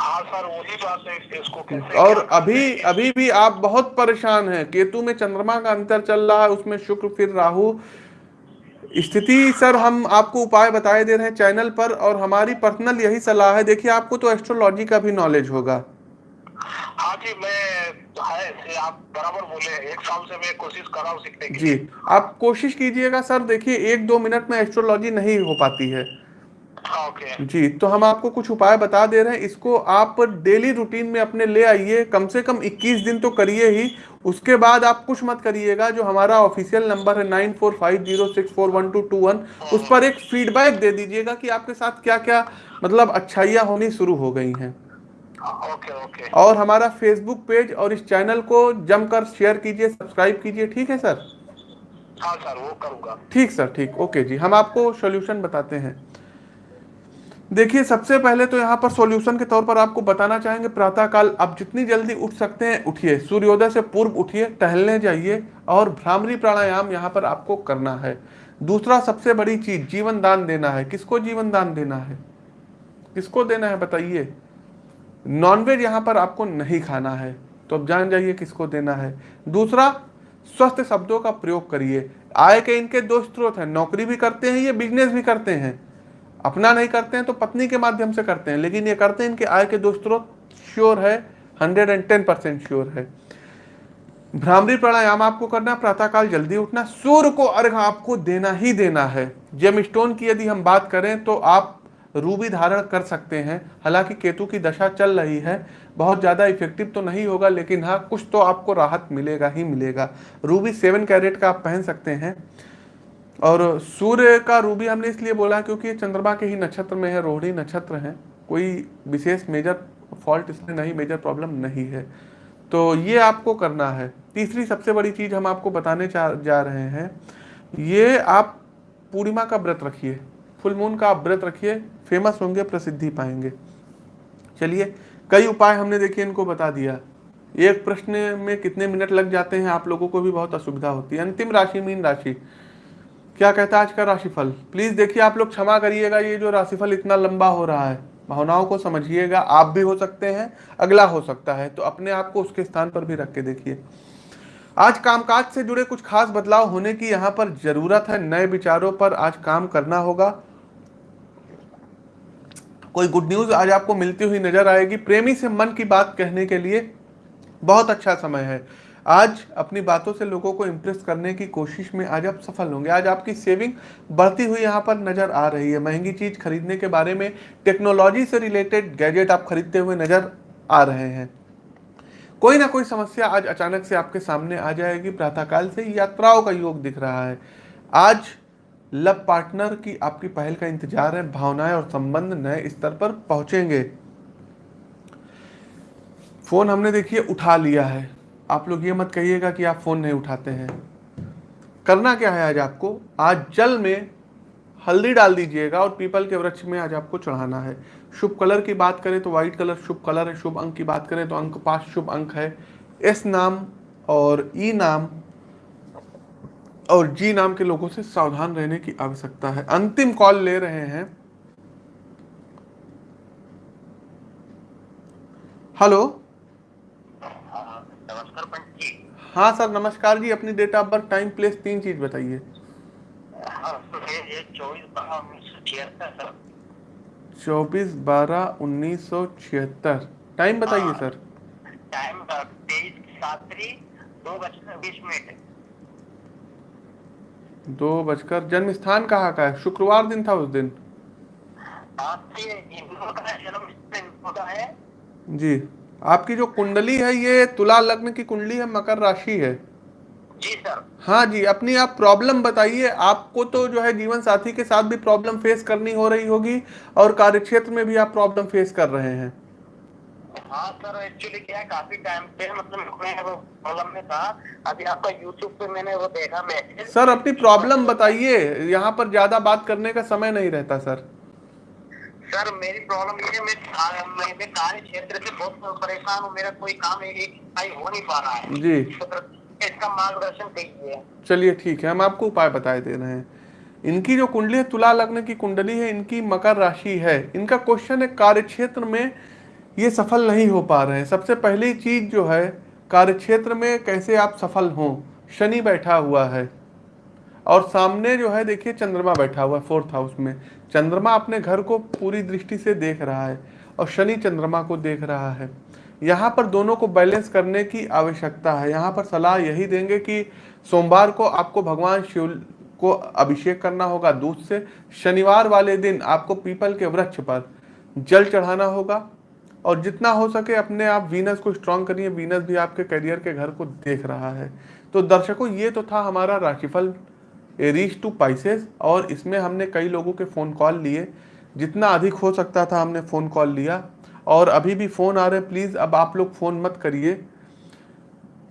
Speaker 3: हाँ सर वही बात है इसको कैसे
Speaker 1: और अभी अभी भी आप बहुत परेशान हैं केतु में चंद्रमा का अंतर चल रहा है उसमें शुक्र फिर राहु स्थिति सर हम आपको उपाय बताए दे रहे हैं चैनल पर और हमारी पर्सनल यही सलाह है। देखिए आपको तो एस्ट्रोलॉजी का भी नॉलेज होगा।
Speaker 3: हाँ जी मैं है से आप बराबर बोले। एक साल से मैं कोशिश कर रहा हूँ सीखने की
Speaker 1: जी आप कोशिश कीजिएगा सर। देखिए एक दो मिनट में एस्ट्रोलॉजी नहीं हो पाती है।
Speaker 3: हाँ, ओके
Speaker 1: जी तो हम आपको कुछ उपाय बता दे रहे हैं। इसको आप डेली रूटीन में अपने ले आइए। कम से कम 21 दिन तो करिए ही। उसके बाद आप कुछ मत करिएगा। जो हमारा ऑफिशियल नंबर है nine four five zero six four one two two one उस पर एक फीडबैक दे दीजिएगा कि आपके साथ क्या क्या मतलब अच्छाइयाँ होनी शुरू हो गई हैं।
Speaker 3: ओके ओके
Speaker 1: और हमारा फेसबुक पेज और इस चैनल को जमकर शेयर कीजिए सब्सक्राइब कीजिए। ठीक है सर?
Speaker 3: हाँ सर वो करूँगा।
Speaker 1: ठीक सर ठीक। ओके जी हम आपको सोल्यूशन बताते हैं। देखिए, सबसे पहले तो यहाँ पर सॉल्यूशन के तौर पर आपको बताना चाहेंगे, प्रातःकाल आप जितनी जल्दी उठ सकते हैं, उठिए। सूर्योदय से पूर्व उठिए, टहलने जाइए और भ्रामरी प्राणायाम यहाँ पर आपको करना है। दूसरा सबसे बड़ी चीज़, जीवन दान देना है। किसको जीवन दान देना है? किसको देना है बताइए? नॉनवेज यहाँ पर आपको नहीं खाना है तो अब जान जाइए किसको देना है। दूसरा, स्वस्थ शब्दों का प्रयोग करिए। आय के इनके दो स्रोत हैं, नौकरी भी करते हैं ये बिज़नेस भी करते हैं। अपना नहीं करते हैं तो पत्नी के माध्यम से करते हैं, लेकिन ये करते हैं, इनके आय के दो स्रोत श्योर है hundred and ten percent sure है। भ्रामरी प्राणायाम आपको करना, प्रातःकाल जल्दी उठना सूर्य को अर्घ आपको देना ही देना है। जेम स्टोन की यदि हम बात करें तो आप रूबी धारण कर सकते हैं, हालाँकि केतु की दशा चल रही है, बहुत ज़्यादा इफ़ेक्टिव तो नहीं होगा, लेकिन हाँ कुछ तो आपको राहत मिलेगा ही मिलेगा। रूबी सेवन कैरेट का आप पहन सकते हैं। और सूर्य का रूबी हमने इसलिए बोला क्योंकि चंद्रमा के ही नक्षत्र में है, रोहिणी नक्षत्र है। कोई विशेष मेजर फॉल्ट इसमें नहीं मेजर प्रॉब्लम नहीं है। तो ये आपको करना है। तीसरी सबसे बड़ी चीज़ हम आपको बताने जा रहे हैं, ये आप पूर्णिमा का व्रत रखिए। फुल मून का आप व्रत रखिए फ़ेमस होंगे, प्रसिद्धि पाएँगे। चलिए, कई उपाय हमने देखिए, इनको बता दिया। एक प्रश्न में कितने मिनट लग जाते हैं, आप लोगों को भी बहुत असुविधा होती है। अंतिम राशि, मीन राशि। क्या कहता है आज का राशिफल? प्लीज़ देखिए, आप लोग क्षमा करिएगा, ये जो राशिफल इतना लंबा हो रहा है, भावनाओं को समझिएगा, आप भी हो सकते हैं, अगला हो सकता है तो अपने आप को उसके स्थान पर भी रख के देखिए। आज कामकाज से जुड़े कुछ खास बदलाव होने की यहाँ पर ज़रूरत है, नए विचारों पर आज काम करना होगा। कोई गुड न्यूज़ आज आपको मिलती हुई नज़र आएगी। प्रेमी से मन की बात कहने के लिए बहुत अच्छा समय है। आज अपनी बातों से लोगों को इम्प्रेस करने की कोशिश में आज आप सफल होंगे। आज आपकी सेविंग बढ़ती हुई यहाँ पर नज़र आ रही है। महँगी चीज़ खरीदने के बारे में टेक्नोलॉजी से रिलेटेड गैजेट आप खरीदते हुए नज़र आ रहे हैं। कोई ना कोई समस्या आज अचानक से आपके सामने आ जाएगी। प्रातःकाल से यात्राओं का योग दिख रहा है। आज लव पार्टनर की आपकी पहल का इंतज़ार है। भावनाएँ और संबंध नए स्तर पर पहुँचेंगे। फ़ोन हमने देखिए उठा लिया है। आप लोग ये मत कहिएगा कि आप फ़ोन नहीं उठाते हैं। करना क्या है आज आपको? आज जल में हल्दी डाल दीजिएगा और पीपल के वृक्ष में आज आपको चढ़ाना है। शुभ कलर की बात करें तो व्हाइट कलर शुभ कलर है, शुभ अंक की बात करें तो अंक पाँच शुभ अंक है। एस नाम और ई नाम और जी नाम के लोगों से सावधान रहने की आवश्यकता है। अंतिम कॉल ले रहे हैं। हेलो
Speaker 3: नमस्कार पंच जी।
Speaker 1: हाँ सर नमस्कार जी अपनी date of birth time place तीन चीज़ बताइए।
Speaker 3: हाँ, तो चौबीस बारह उन्नीस सौ छिहत्तर
Speaker 1: टाइम बताइए
Speaker 3: हाँ।
Speaker 1: सर।
Speaker 3: टाइम तेईस सातरी दो बजकर बीस मिनट।
Speaker 1: दो बजकर जन्म स्थान कहाँ का है? शुक्रवार दिन था उस दिन।
Speaker 3: है।
Speaker 1: जी। आपकी जो कुंडली है ये तुला लग्न की कुंडली है मकर राशि है।
Speaker 3: जी सर।
Speaker 1: हाँ जी अपनी आप प्रॉब्लम बताइए। आपको तो जो है जीवन साथी के साथ भी प्रॉब्लम फेस करनी हो रही होगी और कार्य क्षेत्र में भी आप प्रॉब्लम फेस कर रहे हैं।
Speaker 3: हाँ सर एक्चुअली क्या है काफ़ी टाइम से मतलब मैं वो प्रॉब्लम में था। अभी आपका यूट्यूब पे मैंने वो देखा मैसेज
Speaker 1: सर अपनी प्रॉब्लम बताइए। यहाँ पर ज़्यादा बात करने का समय नहीं रहता सर।
Speaker 3: सर मेरी प्रॉब्लम ये है मैं मैं, मैं कार्य क्षेत्र से बहुत परेशान हूँ मेरा कोई काम एक हो नहीं पा रहा है।
Speaker 1: जी।
Speaker 3: तो इसका मार्गदर्शन कीजिए
Speaker 1: चलिए ठीक है हम आपको उपाय बताए दे रहे हैं। इनकी जो कुंडली है तुला लग्न की कुंडली है इनकी मकर राशि है। इनका क्वेश्चन है कार्य क्षेत्र में ये सफल नहीं हो पा रहे हैं। सबसे पहली चीज़ जो है कार्य क्षेत्र में कैसे आप सफल हों? शनि बैठा हुआ है। और सामने जो है देखिए चंद्रमा बैठा हुआ है फोर्थ हाउस में। चंद्रमा अपने घर को पूरी दृष्टि से देख रहा है और शनि चंद्रमा को देख रहा है। यहाँ पर दोनों को बैलेंस करने की आवश्यकता है। यहाँ पर सलाह यही देंगे कि सोमवार को आपको भगवान शिव को अभिषेक करना होगा। दूध से शनिवार वाले दिन आपको पीपल के वृक्ष पर जल चढ़ाना होगा और जितना हो सके अपने आप वीनस को स्ट्रॉन्ग करिए। वीनस भी आपके करियर के घर को देख रहा है। तो दर्शकों, ये तो था हमारा राशिफल एरीज टू पाइसेस, और इसमें हमने कई लोगों के फ़ोन कॉल लिए। जितना अधिक हो सकता था हमने फ़ोन कॉल लिया। और अभी भी फ़ोन आ रहे हैं, प्लीज़ अब आप लोग फ़ोन मत करिए।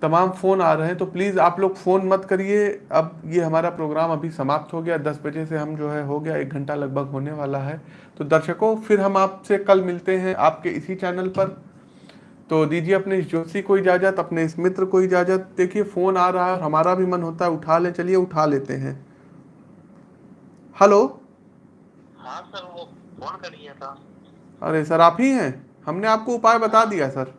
Speaker 1: तमाम फ़ोन आ रहे हैं तो प्लीज़ आप लोग फ़ोन मत करिए। अब ये हमारा प्रोग्राम अभी समाप्त हो गया। दस बजे से हम जो है, हो गया, एक घंटा लगभग होने वाला है। तो दर्शकों, फिर हम आपसे कल मिलते हैं आपके इसी चैनल पर। तो दीजिए अपने इस जोशी को इजाज़त अपने इस मित्र को इजाज़त। देखिए फ़ोन आ रहा है हमारा भी मन होता है उठा लें चलिए उठा लेते हैं। हेलो?
Speaker 3: हाँ सर वो फ़ोन कर लिया था।
Speaker 1: अरे सर आप ही हैं? हमने आपको उपाय बता दिया सर।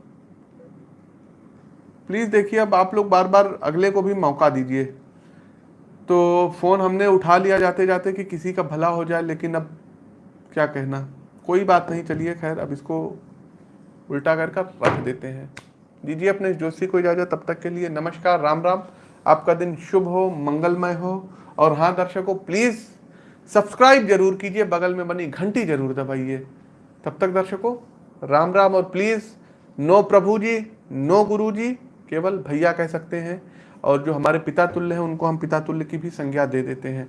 Speaker 1: प्लीज़ देखिए अब आप लोग बार बार अगले को भी मौका दीजिए। तो फ़ोन हमने उठा लिया जाते जाते कि किसी का भला हो जाए लेकिन अब क्या कहना? कोई बात नहीं चलिए खैर अब इसको उल्टा कर कर रख देते हैं। दीजिए अपने जोशी को इजाज़त। तब तक के लिए नमस्कार, राम राम। आपका दिन शुभ हो, मंगलमय हो। और हाँ दर्शकों प्लीज़ सब्सक्राइब ज़रूर कीजिए। बगल में बनी घंटी ज़रूर दबाइए। तब तक दर्शकों, राम राम और प्लीज़ नो प्रभु जी, नो गुरु जी, केवल भैया कह सकते हैं। और जो हमारे पिता तुल्य हैं, उनको हम पिता तुल्य की भी संज्ञा दे देते हैं।